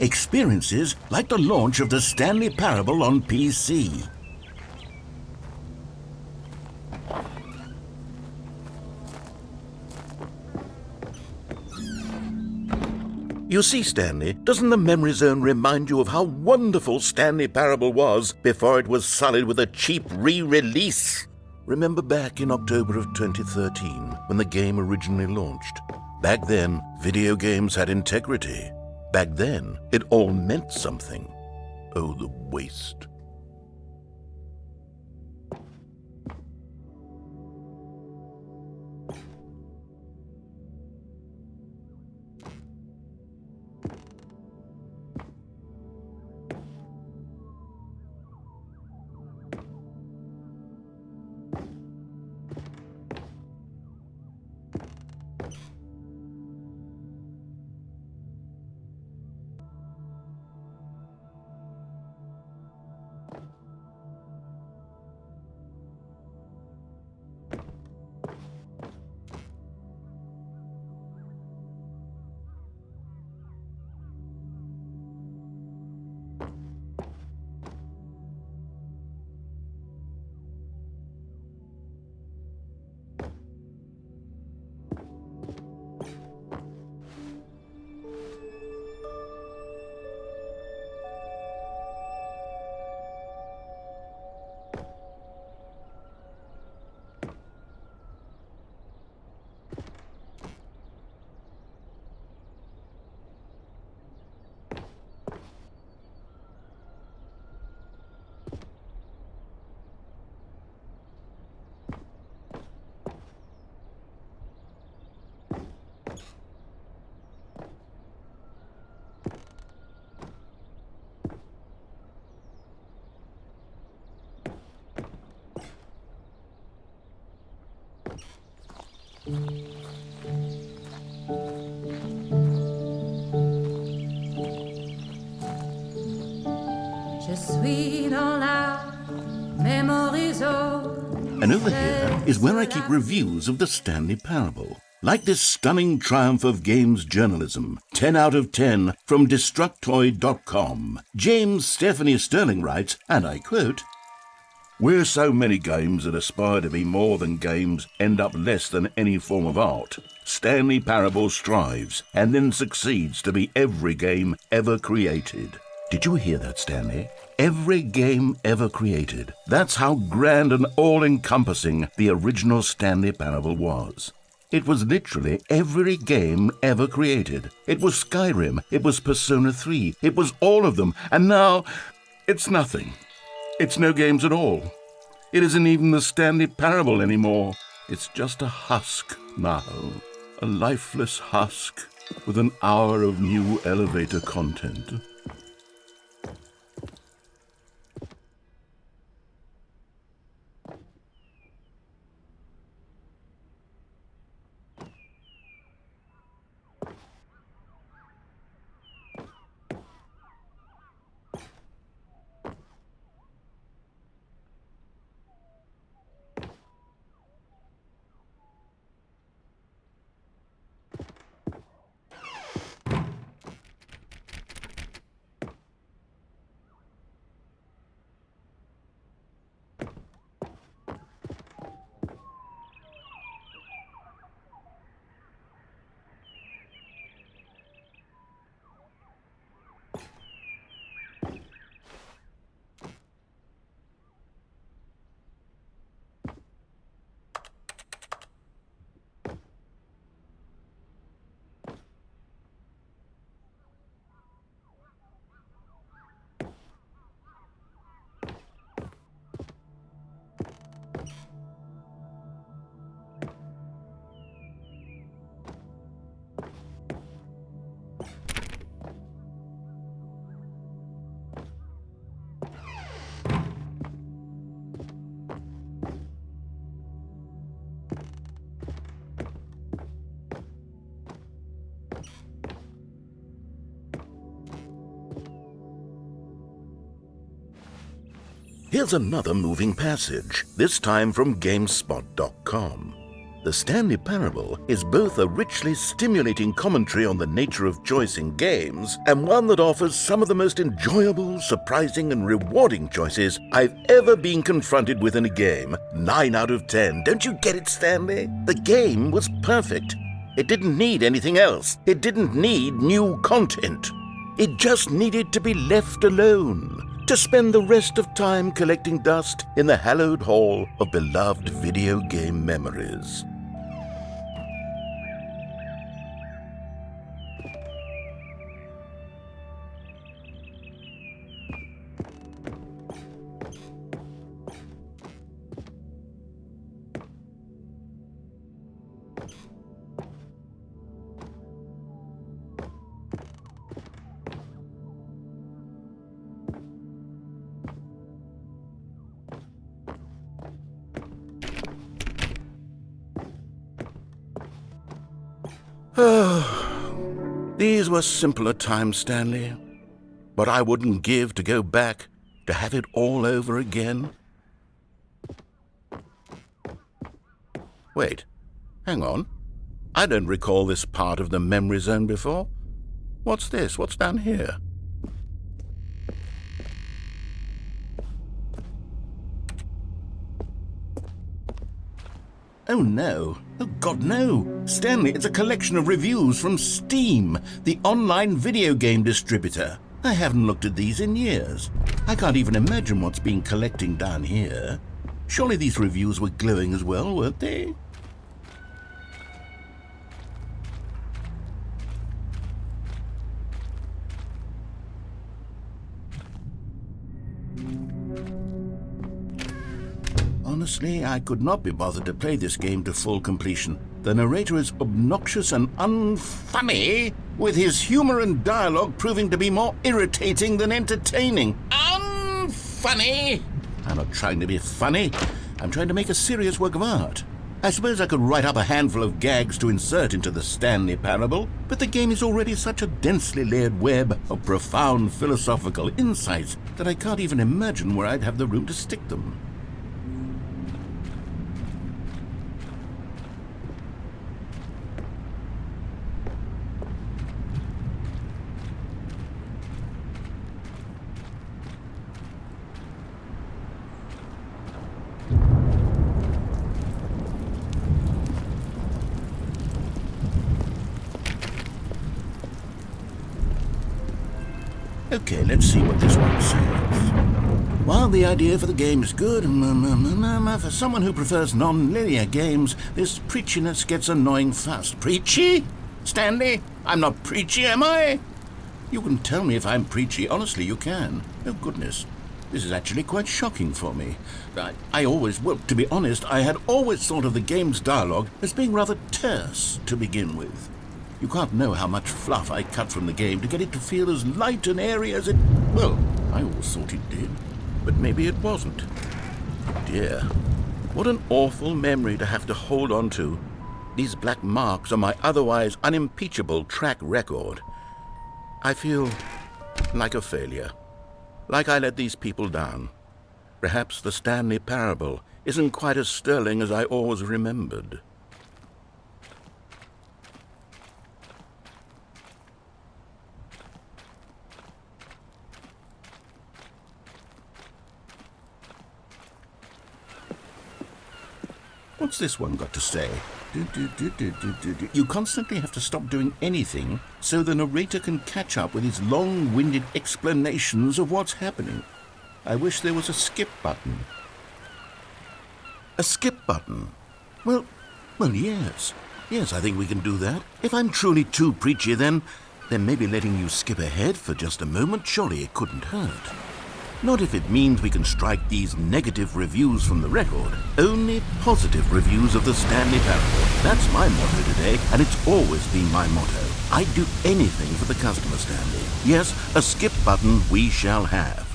Experiences like the launch of the Stanley Parable on PC. You see, Stanley, doesn't the Memory Zone remind you of how wonderful Stanley Parable was before it was sullied with a cheap re-release? Remember back in October of 2013, when the game originally launched? Back then, video games had integrity. Back then, it all meant something. Oh, the waste. Je suis dans la mémorizo. And over here is where I keep reviews of the Stanley Parable. Like this stunning triumph of games journalism, 10 out of 10 from Destructoid.com. James Stephanie Sterling writes, and I quote, Where so many games that aspire to be more than games end up less than any form of art, Stanley Parable strives and then succeeds to be every game ever created. Did you hear that, Stanley? Every game ever created. That's how grand and all encompassing the original Stanley Parable was. It was literally every game ever created. It was Skyrim, it was Persona 3, it was all of them, and now it's nothing. It's no games at all. It isn't even the Stanley Parable anymore. It's just a husk now. A lifeless husk with an hour of new elevator content. Here's another moving passage, this time from GameSpot.com. The Stanley Parable is both a richly stimulating commentary on the nature of choice in games and one that offers some of the most enjoyable, surprising, and rewarding choices I've ever been confronted with in a game. 9 out of 10. Don't you get it, Stanley? The game was perfect. It didn't need anything else. It didn't need new content. It just needed to be left alone to spend the rest of time collecting dust in the hallowed hall of beloved video game memories. Were simpler times, Stanley. But I wouldn't give to go back to have it all over again. Wait, hang on. I don't recall this part of the memory zone before. What's this? What's down here? Oh no. Oh god, no. Stanley, it's a collection of reviews from Steam, the online video game distributor. I haven't looked at these in years. I can't even imagine what's been collecting down here. Surely these reviews were glowing as well, weren't they? Honestly, I could not be bothered to play this game to full completion. The narrator is obnoxious and unfunny, with his humor and dialogue proving to be more irritating than entertaining. Unfunny! I'm not trying to be funny. I'm trying to make a serious work of art. I suppose I could write up a handful of gags to insert into the Stanley Parable, but the game is already such a densely layered web of profound philosophical insights that I can't even imagine where I'd have the room to stick them. Okay, let's see what this one says. While the idea for the game is good, for someone who prefers non-linear games, this preachiness gets annoying fast. Preachy? Stanley? I'm not preachy, am I? You can tell me if I'm preachy. Honestly, you can. Oh, goodness. This is actually quite shocking for me. I, I always, well, to be honest, I had always thought of the game's dialogue as being rather terse to begin with. You can't know how much fluff I cut from the game to get it to feel as light and airy as it... Well, I always thought it did. But maybe it wasn't. Dear, what an awful memory to have to hold on to. These black marks on my otherwise unimpeachable track record. I feel like a failure. Like I let these people down. Perhaps the Stanley Parable isn't quite as sterling as I always remembered. What's this one got to say? Do, do, do, you constantly have to stop doing anything so the narrator can catch up with his long-winded explanations of what's happening. I wish there was a skip button. A skip button? Well, well, yes. Yes, I think we can do that. If I'm truly too preachy, then, then maybe letting you skip ahead for just a moment, surely it couldn't hurt. Not if it means we can strike these negative reviews from the record. Only positive reviews of the Stanley Parable. That's my motto today, and it's always been my motto. I'd do anything for the customer, Stanley. Yes, a skip button we shall have.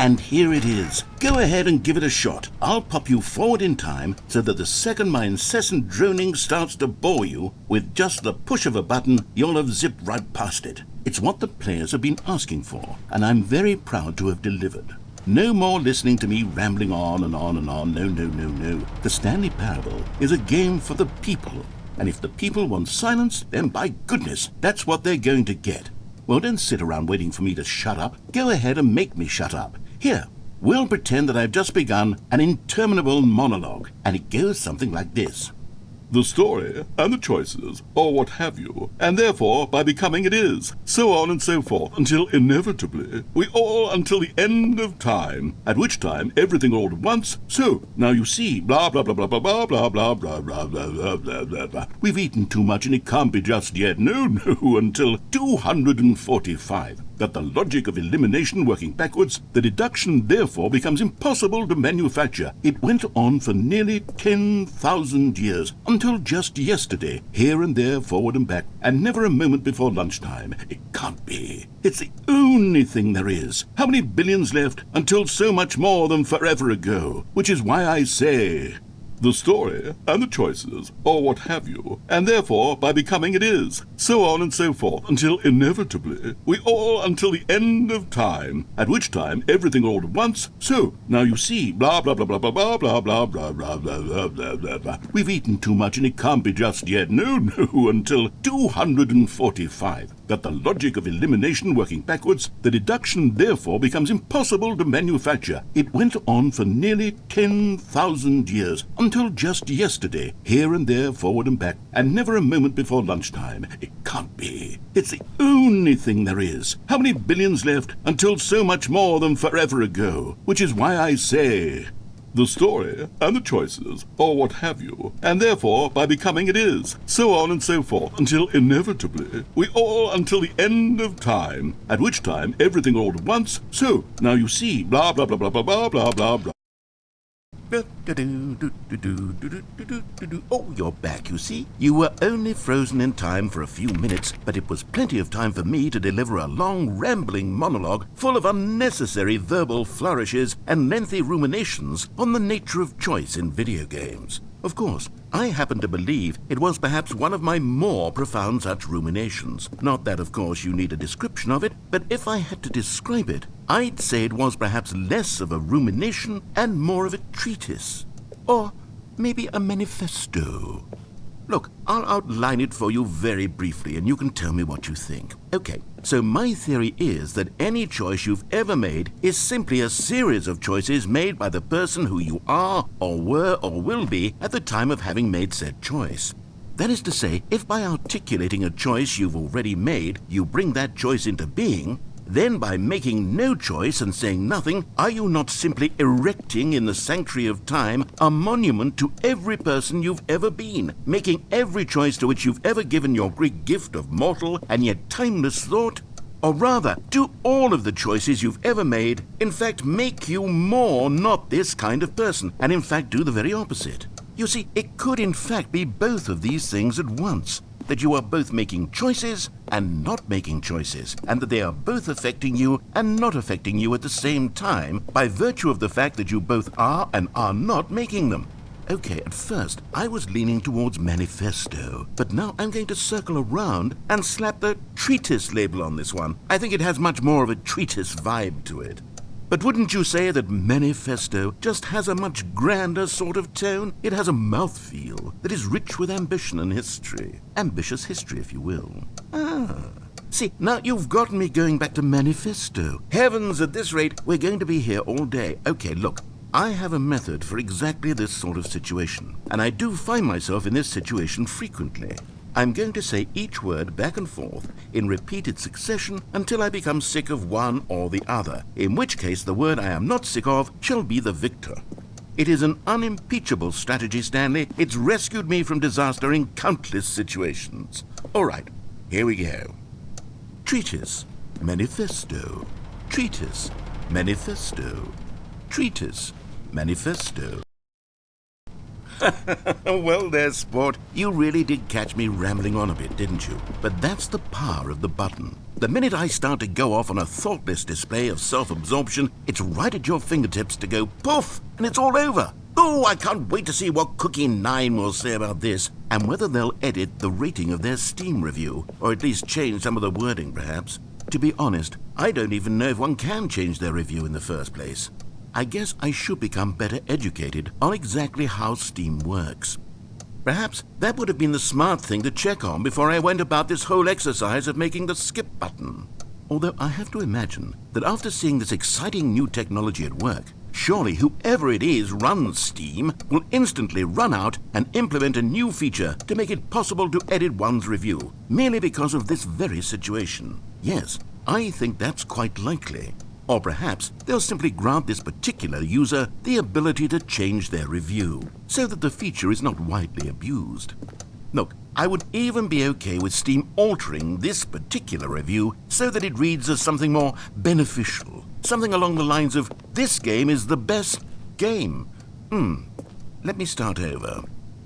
And here it is. Go ahead and give it a shot. I'll pop you forward in time so that the second my incessant droning starts to bore you, with just the push of a button, you'll have zipped right past it. It's what the players have been asking for, and I'm very proud to have delivered. No more listening to me rambling on and on and on. No, no, no, no. The Stanley Parable is a game for the people. And if the people want silence, then by goodness, that's what they're going to get. Well, don't sit around waiting for me to shut up. Go ahead and make me shut up. Here, we'll pretend that I've just begun an interminable monologue, and it goes something like this the story, and the choices, or what have you, and therefore by becoming it is, so on and so forth, until inevitably we all until the end of time, at which time everything all at once, so now you see, blah blah blah blah blah blah blah blah blah blah blah blah blah blah. We've eaten too much and it can't be just yet. No, no, until two hundred and forty-five that the logic of elimination working backwards, the deduction therefore becomes impossible to manufacture. It went on for nearly 10,000 years, until just yesterday, here and there, forward and back, and never a moment before lunchtime. It can't be. It's the only thing there is. How many billions left until so much more than forever ago? Which is why I say the story, and the choices, or what have you, and therefore by becoming it is, so on and so forth, until inevitably we all until the end of time, at which time everything all at once, so now you see, blah blah blah blah blah blah blah blah blah blah blah blah blah blah. We've eaten too much and it can't be just yet. No, no, until two hundred and forty-five that the logic of elimination working backwards, the deduction therefore becomes impossible to manufacture. It went on for nearly 10,000 years, until just yesterday, here and there, forward and back, and never a moment before lunchtime. It can't be. It's the only thing there is. How many billions left until so much more than forever ago? Which is why I say the story, and the choices, or what have you, and therefore by becoming it is, so on and so forth, until inevitably we all until the end of time, at which time everything all at once, so now you see, blah blah blah blah blah blah blah blah blah. Oh, you're back, you see. You were only frozen in time for a few minutes, but it was plenty of time for me to deliver a long, rambling monologue full of unnecessary verbal flourishes and lengthy ruminations on the nature of choice in video games. Of course, I happen to believe it was perhaps one of my more profound such ruminations. Not that, of course, you need a description of it, but if I had to describe it, I'd say it was perhaps less of a rumination and more of a treatise. Or maybe a manifesto. Look, I'll outline it for you very briefly and you can tell me what you think. Okay, so my theory is that any choice you've ever made is simply a series of choices made by the person who you are, or were, or will be at the time of having made said choice. That is to say, if by articulating a choice you've already made, you bring that choice into being, then by making no choice and saying nothing, are you not simply erecting in the sanctuary of time a monument to every person you've ever been, making every choice to which you've ever given your great gift of mortal and yet timeless thought? Or rather, do all of the choices you've ever made, in fact, make you more not this kind of person, and in fact do the very opposite? You see, it could in fact be both of these things at once that you are both making choices and not making choices, and that they are both affecting you and not affecting you at the same time by virtue of the fact that you both are and are not making them. Okay, at first I was leaning towards manifesto, but now I'm going to circle around and slap the treatise label on this one. I think it has much more of a treatise vibe to it. But wouldn't you say that Manifesto just has a much grander sort of tone? It has a mouthfeel that is rich with ambition and history. Ambitious history, if you will. Ah. See, now you've gotten me going back to Manifesto. Heavens, at this rate, we're going to be here all day. Okay, look. I have a method for exactly this sort of situation, and I do find myself in this situation frequently. I'm going to say each word back and forth in repeated succession until I become sick of one or the other, in which case the word I am not sick of shall be the victor. It is an unimpeachable strategy, Stanley. It's rescued me from disaster in countless situations. All right, here we go. Treatise, manifesto. Treatise, manifesto. Treatise, manifesto. well, there, sport. You really did catch me rambling on a bit, didn't you? But that's the power of the button. The minute I start to go off on a thoughtless display of self absorption, it's right at your fingertips to go poof, and it's all over. Oh, I can't wait to see what Cookie 9 will say about this, and whether they'll edit the rating of their Steam review, or at least change some of the wording, perhaps. To be honest, I don't even know if one can change their review in the first place. I guess I should become better educated on exactly how Steam works. Perhaps that would have been the smart thing to check on before I went about this whole exercise of making the skip button. Although I have to imagine that after seeing this exciting new technology at work, surely whoever it is runs Steam will instantly run out and implement a new feature to make it possible to edit one's review, merely because of this very situation. Yes, I think that's quite likely. Or perhaps they'll simply grant this particular user the ability to change their review, so that the feature is not widely abused. Look, I would even be okay with Steam altering this particular review so that it reads as something more beneficial. Something along the lines of, this game is the best game. Hmm, let me start over.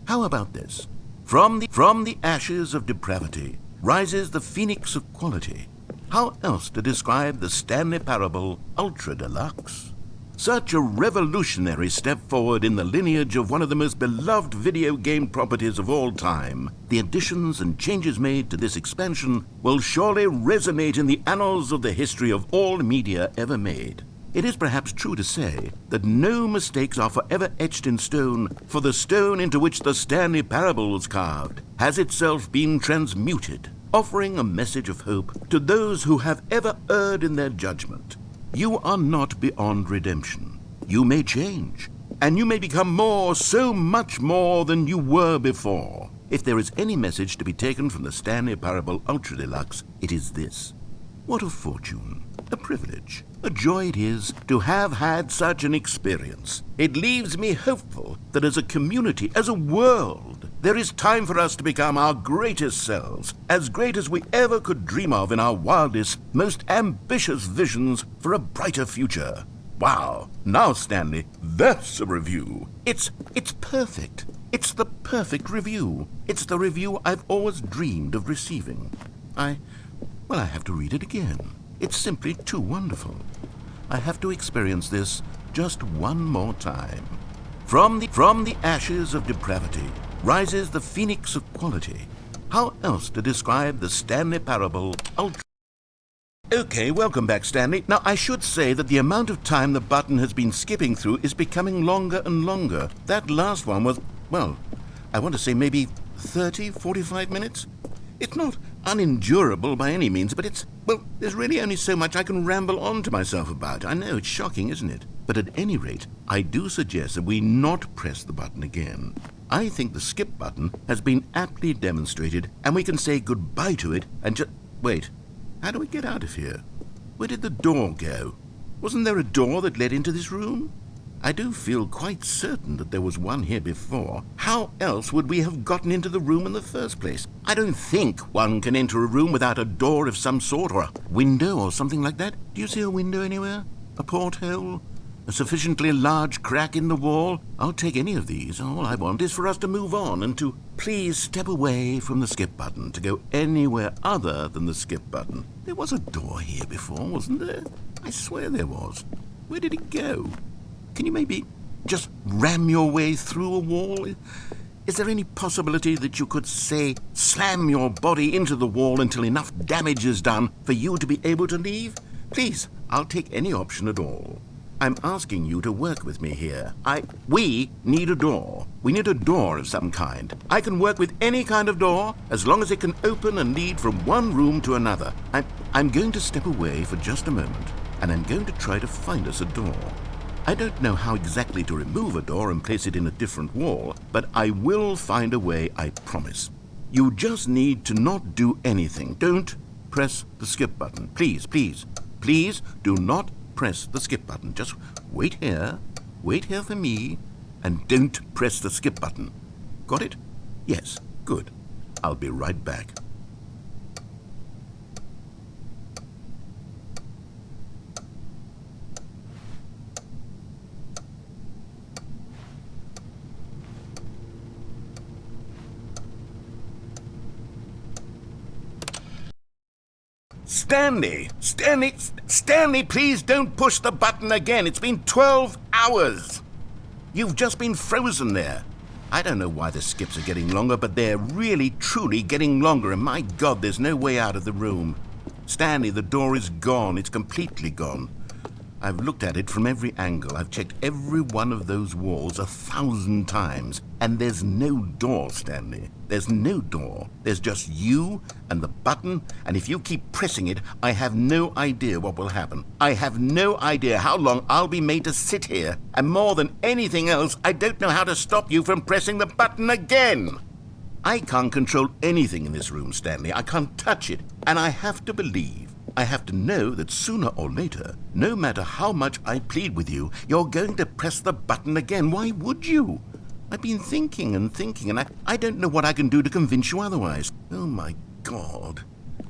How about this? From the, from the ashes of depravity rises the phoenix of quality. How else to describe the Stanley Parable Ultra Deluxe? Such a revolutionary step forward in the lineage of one of the most beloved video game properties of all time, the additions and changes made to this expansion will surely resonate in the annals of the history of all media ever made. It is perhaps true to say that no mistakes are forever etched in stone, for the stone into which the Stanley Parable was carved has itself been transmuted offering a message of hope to those who have ever erred in their judgment. You are not beyond redemption. You may change, and you may become more, so much more than you were before. If there is any message to be taken from the Stanley Parable Ultra Deluxe, it is this. What a fortune, a privilege, a joy it is to have had such an experience. It leaves me hopeful that as a community, as a world, there is time for us to become our greatest selves, as great as we ever could dream of in our wildest, most ambitious visions for a brighter future. Wow. Now, Stanley, that's a review. It's it's perfect. It's the perfect review. It's the review I've always dreamed of receiving. I well, I have to read it again. It's simply too wonderful. I have to experience this just one more time. From the from the ashes of depravity, rises the phoenix of quality. How else to describe the Stanley Parable Ultra? Okay, welcome back, Stanley. Now, I should say that the amount of time the button has been skipping through is becoming longer and longer. That last one was, well, I want to say maybe 30, 45 minutes? It's not unendurable by any means, but it's, well, there's really only so much I can ramble on to myself about. I know, it's shocking, isn't it? But at any rate, I do suggest that we not press the button again. I think the skip button has been aptly demonstrated, and we can say goodbye to it and just... Wait, how do we get out of here? Where did the door go? Wasn't there a door that led into this room? I do feel quite certain that there was one here before. How else would we have gotten into the room in the first place? I don't think one can enter a room without a door of some sort, or a window, or something like that. Do you see a window anywhere? A porthole? A sufficiently large crack in the wall? I'll take any of these. All I want is for us to move on and to please step away from the skip button to go anywhere other than the skip button. There was a door here before, wasn't there? I swear there was. Where did it go? Can you maybe just ram your way through a wall? Is there any possibility that you could, say, slam your body into the wall until enough damage is done for you to be able to leave? Please, I'll take any option at all. I'm asking you to work with me here. I... We need a door. We need a door of some kind. I can work with any kind of door, as long as it can open and lead from one room to another. I'm, I'm going to step away for just a moment, and I'm going to try to find us a door. I don't know how exactly to remove a door and place it in a different wall, but I will find a way, I promise. You just need to not do anything. Don't press the skip button. Please, please, please do not press the skip button. Just wait here, wait here for me, and don't press the skip button. Got it? Yes, good. I'll be right back. Stanley! Stanley! Stanley, please don't push the button again. It's been 12 hours. You've just been frozen there. I don't know why the skips are getting longer, but they're really, truly getting longer, and my God, there's no way out of the room. Stanley, the door is gone. It's completely gone. I've looked at it from every angle. I've checked every one of those walls a thousand times. And there's no door, Stanley. There's no door. There's just you and the button, and if you keep pressing it, I have no idea what will happen. I have no idea how long I'll be made to sit here. And more than anything else, I don't know how to stop you from pressing the button again. I can't control anything in this room, Stanley. I can't touch it. And I have to believe I have to know that sooner or later, no matter how much I plead with you, you're going to press the button again. Why would you? I've been thinking and thinking, and I, I don't know what I can do to convince you otherwise. Oh my God.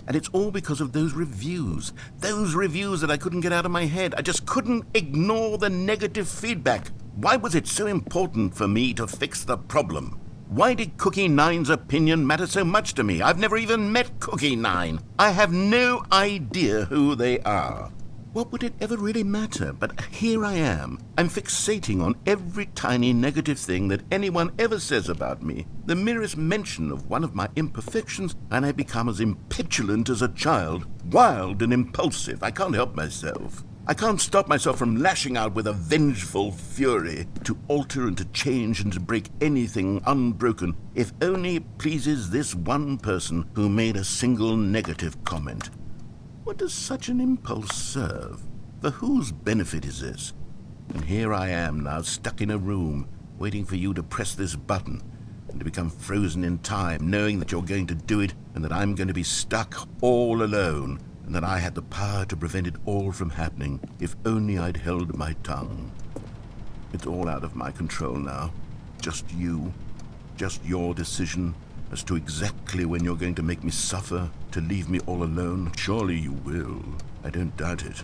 And it's all because of those reviews. Those reviews that I couldn't get out of my head. I just couldn't ignore the negative feedback. Why was it so important for me to fix the problem? Why did Cookie Nine's opinion matter so much to me? I've never even met Cookie Nine. I have no idea who they are. What would it ever really matter? But here I am. I'm fixating on every tiny negative thing that anyone ever says about me. The merest mention of one of my imperfections, and I become as impetulant as a child, wild and impulsive. I can't help myself. I can't stop myself from lashing out with a vengeful fury to alter and to change and to break anything unbroken, if only it pleases this one person who made a single negative comment. What does such an impulse serve? For whose benefit is this? And here I am now, stuck in a room, waiting for you to press this button and to become frozen in time, knowing that you're going to do it and that I'm going to be stuck all alone and that I had the power to prevent it all from happening if only I'd held my tongue. It's all out of my control now. Just you. Just your decision as to exactly when you're going to make me suffer, to leave me all alone. Surely you will. I don't doubt it.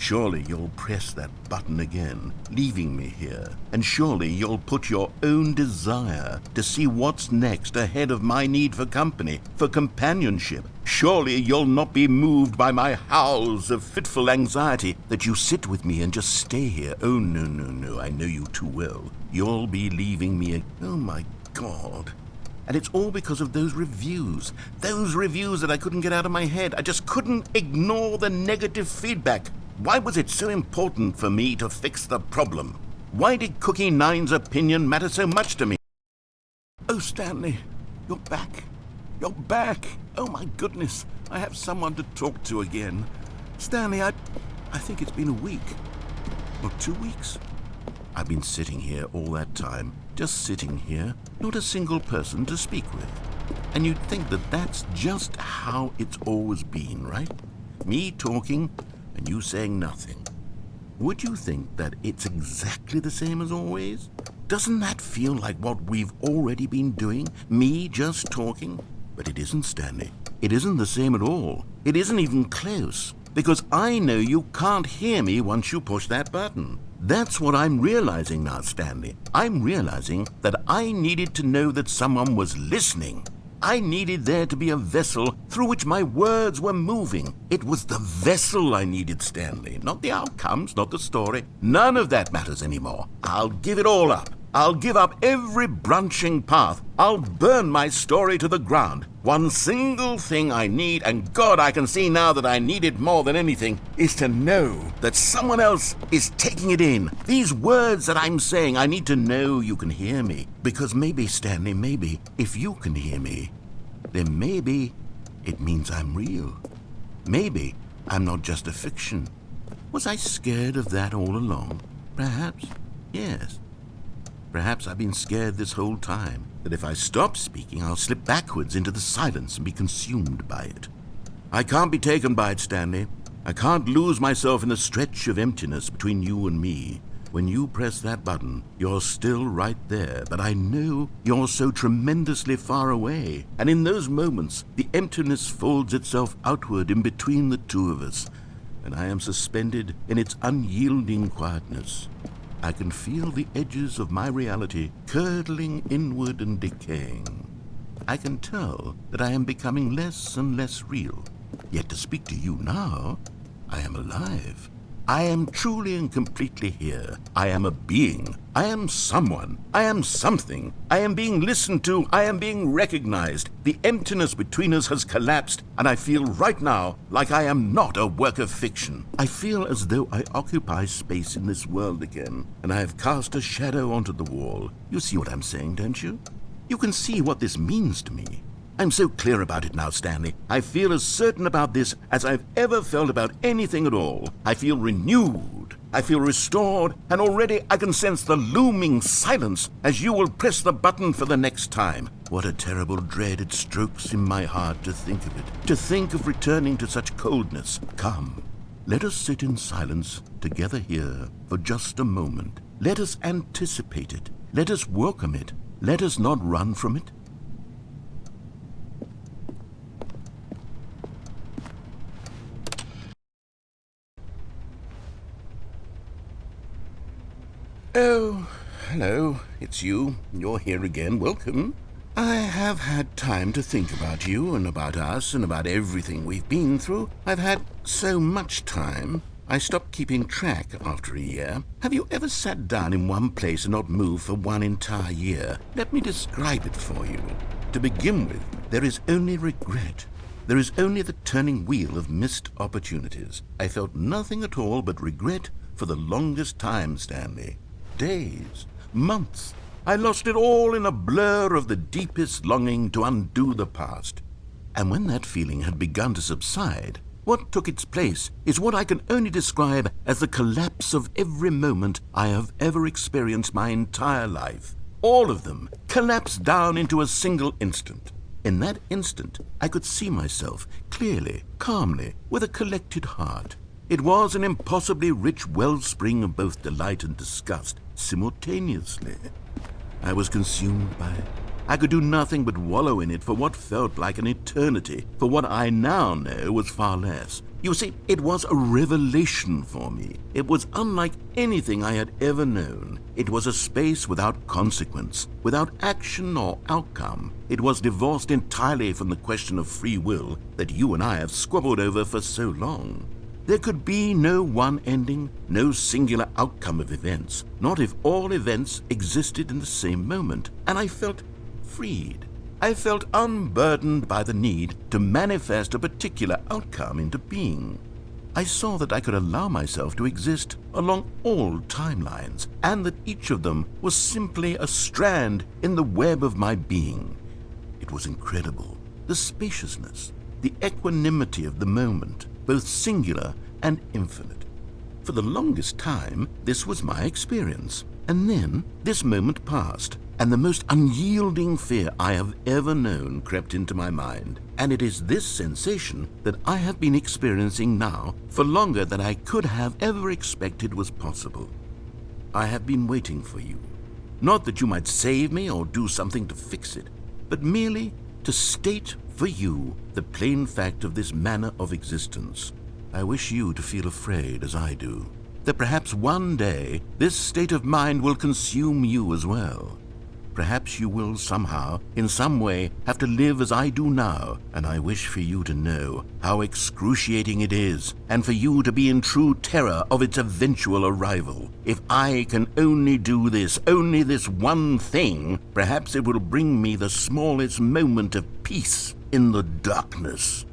Surely you'll press that button again, leaving me here. And surely you'll put your own desire to see what's next ahead of my need for company, for companionship. Surely you'll not be moved by my howls of fitful anxiety that you sit with me and just stay here. Oh, no, no, no, I know you too well. You'll be leaving me. Oh, my God. And it's all because of those reviews. Those reviews that I couldn't get out of my head. I just couldn't ignore the negative feedback. Why was it so important for me to fix the problem? Why did Cookie Nine's opinion matter so much to me? Oh, Stanley, you're back. You're back. Oh, my goodness. I have someone to talk to again. Stanley, I, I think it's been a week. Or two weeks. I've been sitting here all that time, just sitting here, not a single person to speak with. And you'd think that that's just how it's always been, right? Me talking and you saying nothing. Would you think that it's exactly the same as always? Doesn't that feel like what we've already been doing? Me just talking? But it isn't, Stanley. It isn't the same at all. It isn't even close. Because I know you can't hear me once you push that button. That's what I'm realizing now, Stanley. I'm realizing that I needed to know that someone was listening. I needed there to be a vessel through which my words were moving. It was the vessel I needed, Stanley, not the outcomes, not the story. None of that matters anymore. I'll give it all up. I'll give up every branching path. I'll burn my story to the ground. One single thing I need, and God, I can see now that I need it more than anything, is to know that someone else is taking it in. These words that I'm saying, I need to know you can hear me. Because maybe, Stanley, maybe, if you can hear me, then maybe it means I'm real. Maybe I'm not just a fiction. Was I scared of that all along? Perhaps, yes. Perhaps I've been scared this whole time that if I stop speaking, I'll slip backwards into the silence and be consumed by it. I can't be taken by it, Stanley. I can't lose myself in the stretch of emptiness between you and me. When you press that button, you're still right there, but I know you're so tremendously far away. And in those moments, the emptiness folds itself outward in between the two of us, and I am suspended in its unyielding quietness. I can feel the edges of my reality curdling inward and decaying. I can tell that I am becoming less and less real. Yet to speak to you now, I am alive. I am truly and completely here. I am a being. I am someone. I am something. I am being listened to. I am being recognized. The emptiness between us has collapsed, and I feel right now like I am not a work of fiction. I feel as though I occupy space in this world again, and I have cast a shadow onto the wall. You see what I'm saying, don't you? You can see what this means to me. I'm so clear about it now, Stanley. I feel as certain about this as I've ever felt about anything at all. I feel renewed. I feel restored, and already I can sense the looming silence as you will press the button for the next time. What a terrible dread it strokes in my heart to think of it, to think of returning to such coldness. Come, let us sit in silence together here for just a moment. Let us anticipate it. Let us welcome it. Let us not run from it. Oh, hello. It's you. You're here again. Welcome. I have had time to think about you and about us and about everything we've been through. I've had so much time. I stopped keeping track after a year. Have you ever sat down in one place and not moved for one entire year? Let me describe it for you. To begin with, there is only regret. There is only the turning wheel of missed opportunities. I felt nothing at all but regret for the longest time, Stanley days, months. I lost it all in a blur of the deepest longing to undo the past. And when that feeling had begun to subside, what took its place is what I can only describe as the collapse of every moment I have ever experienced my entire life. All of them collapsed down into a single instant. In that instant, I could see myself clearly, calmly, with a collected heart. It was an impossibly rich wellspring of both delight and disgust simultaneously. I was consumed by it. I could do nothing but wallow in it for what felt like an eternity, for what I now know was far less. You see, it was a revelation for me. It was unlike anything I had ever known. It was a space without consequence, without action or outcome. It was divorced entirely from the question of free will that you and I have squabbled over for so long. There could be no one ending, no singular outcome of events, not if all events existed in the same moment, and I felt freed. I felt unburdened by the need to manifest a particular outcome into being. I saw that I could allow myself to exist along all timelines, and that each of them was simply a strand in the web of my being. It was incredible. The spaciousness, the equanimity of the moment, both singular and infinite. For the longest time, this was my experience. And then this moment passed, and the most unyielding fear I have ever known crept into my mind. And it is this sensation that I have been experiencing now for longer than I could have ever expected was possible. I have been waiting for you. Not that you might save me or do something to fix it, but merely to state for you the plain fact of this manner of existence. I wish you to feel afraid as I do, that perhaps one day this state of mind will consume you as well. Perhaps you will somehow, in some way, have to live as I do now, and I wish for you to know how excruciating it is, and for you to be in true terror of its eventual arrival. If I can only do this, only this one thing, perhaps it will bring me the smallest moment of peace in the darkness.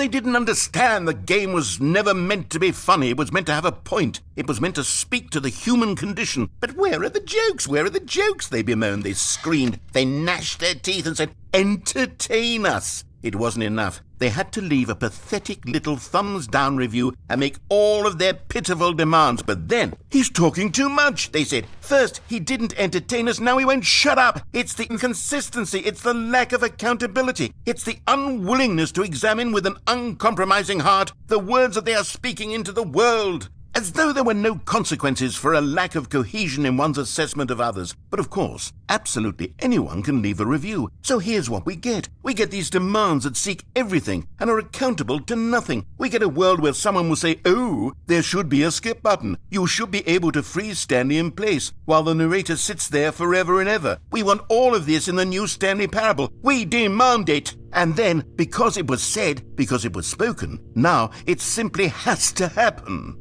They didn't understand the game was never meant to be funny. It was meant to have a point. It was meant to speak to the human condition. But where are the jokes? Where are the jokes? They bemoaned. They screamed. They gnashed their teeth and said, Entertain us. It wasn't enough. They had to leave a pathetic little thumbs down review and make all of their pitiful demands. But then, he's talking too much, they said. First, he didn't entertain us, now he won't shut up. It's the inconsistency, it's the lack of accountability, it's the unwillingness to examine with an uncompromising heart the words that they are speaking into the world. As though there were no consequences for a lack of cohesion in one's assessment of others. But of course, absolutely anyone can leave a review. So here's what we get. We get these demands that seek everything and are accountable to nothing. We get a world where someone will say, oh, there should be a skip button. You should be able to freeze Stanley in place while the narrator sits there forever and ever. We want all of this in the new Stanley Parable. We demand it. And then, because it was said, because it was spoken, now it simply has to happen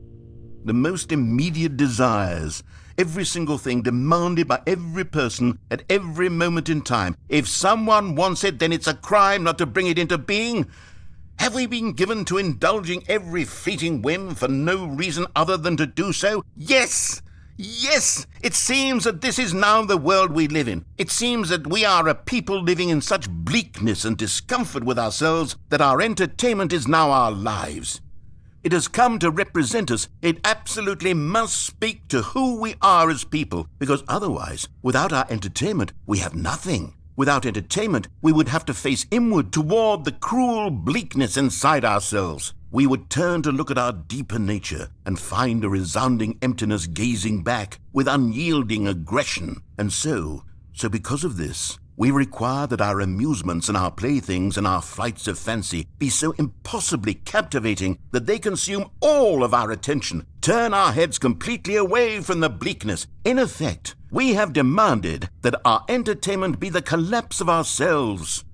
the most immediate desires, every single thing demanded by every person at every moment in time. If someone wants it, then it's a crime not to bring it into being. Have we been given to indulging every fleeting whim for no reason other than to do so? Yes! Yes! It seems that this is now the world we live in. It seems that we are a people living in such bleakness and discomfort with ourselves that our entertainment is now our lives. It has come to represent us. It absolutely must speak to who we are as people, because otherwise, without our entertainment, we have nothing. Without entertainment, we would have to face inward toward the cruel bleakness inside ourselves. We would turn to look at our deeper nature and find a resounding emptiness gazing back with unyielding aggression. And so, so because of this, we require that our amusements and our playthings and our flights of fancy be so impossibly captivating that they consume all of our attention, turn our heads completely away from the bleakness. In effect, we have demanded that our entertainment be the collapse of ourselves.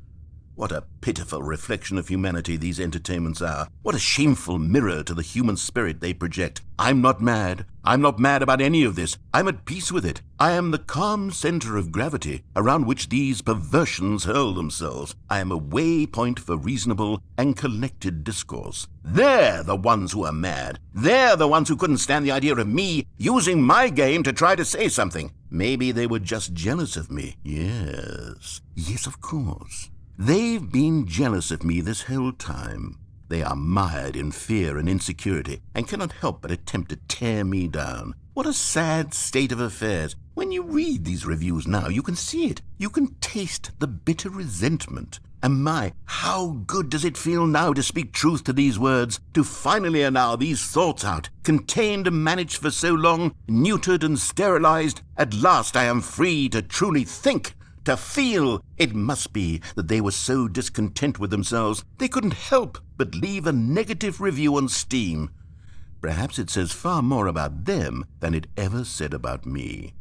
What a pitiful reflection of humanity these entertainments are. What a shameful mirror to the human spirit they project. I'm not mad. I'm not mad about any of this. I'm at peace with it. I am the calm center of gravity around which these perversions hurl themselves. I am a waypoint for reasonable and collected discourse. They're the ones who are mad. They're the ones who couldn't stand the idea of me using my game to try to say something. Maybe they were just jealous of me. Yes. Yes, of course. They've been jealous of me this whole time. They are mired in fear and insecurity, and cannot help but attempt to tear me down. What a sad state of affairs. When you read these reviews now, you can see it. You can taste the bitter resentment. And my, how good does it feel now to speak truth to these words, to finally allow these thoughts out, contained and managed for so long, neutered and sterilized. At last I am free to truly think to feel. It must be that they were so discontent with themselves they couldn't help but leave a negative review on Steam. Perhaps it says far more about them than it ever said about me.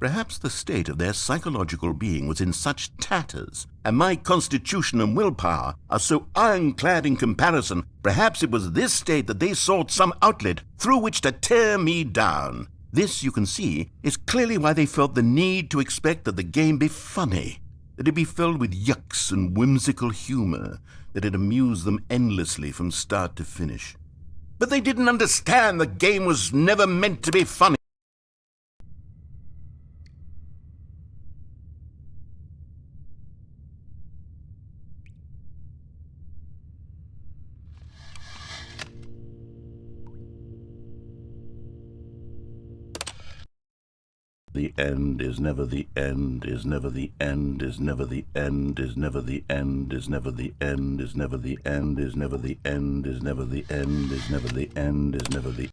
Perhaps the state of their psychological being was in such tatters, and my constitution and willpower are so ironclad in comparison, perhaps it was this state that they sought some outlet through which to tear me down. This, you can see, is clearly why they felt the need to expect that the game be funny, that it be filled with yucks and whimsical humor, that it amuse them endlessly from start to finish. But they didn't understand the game was never meant to be funny. The end is never the end, is never the end, is never the end, is never the end, is never the end, is never the end, is never the end, is never the end, is never the end, is never the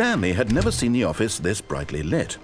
Stanley had never seen the office this brightly lit.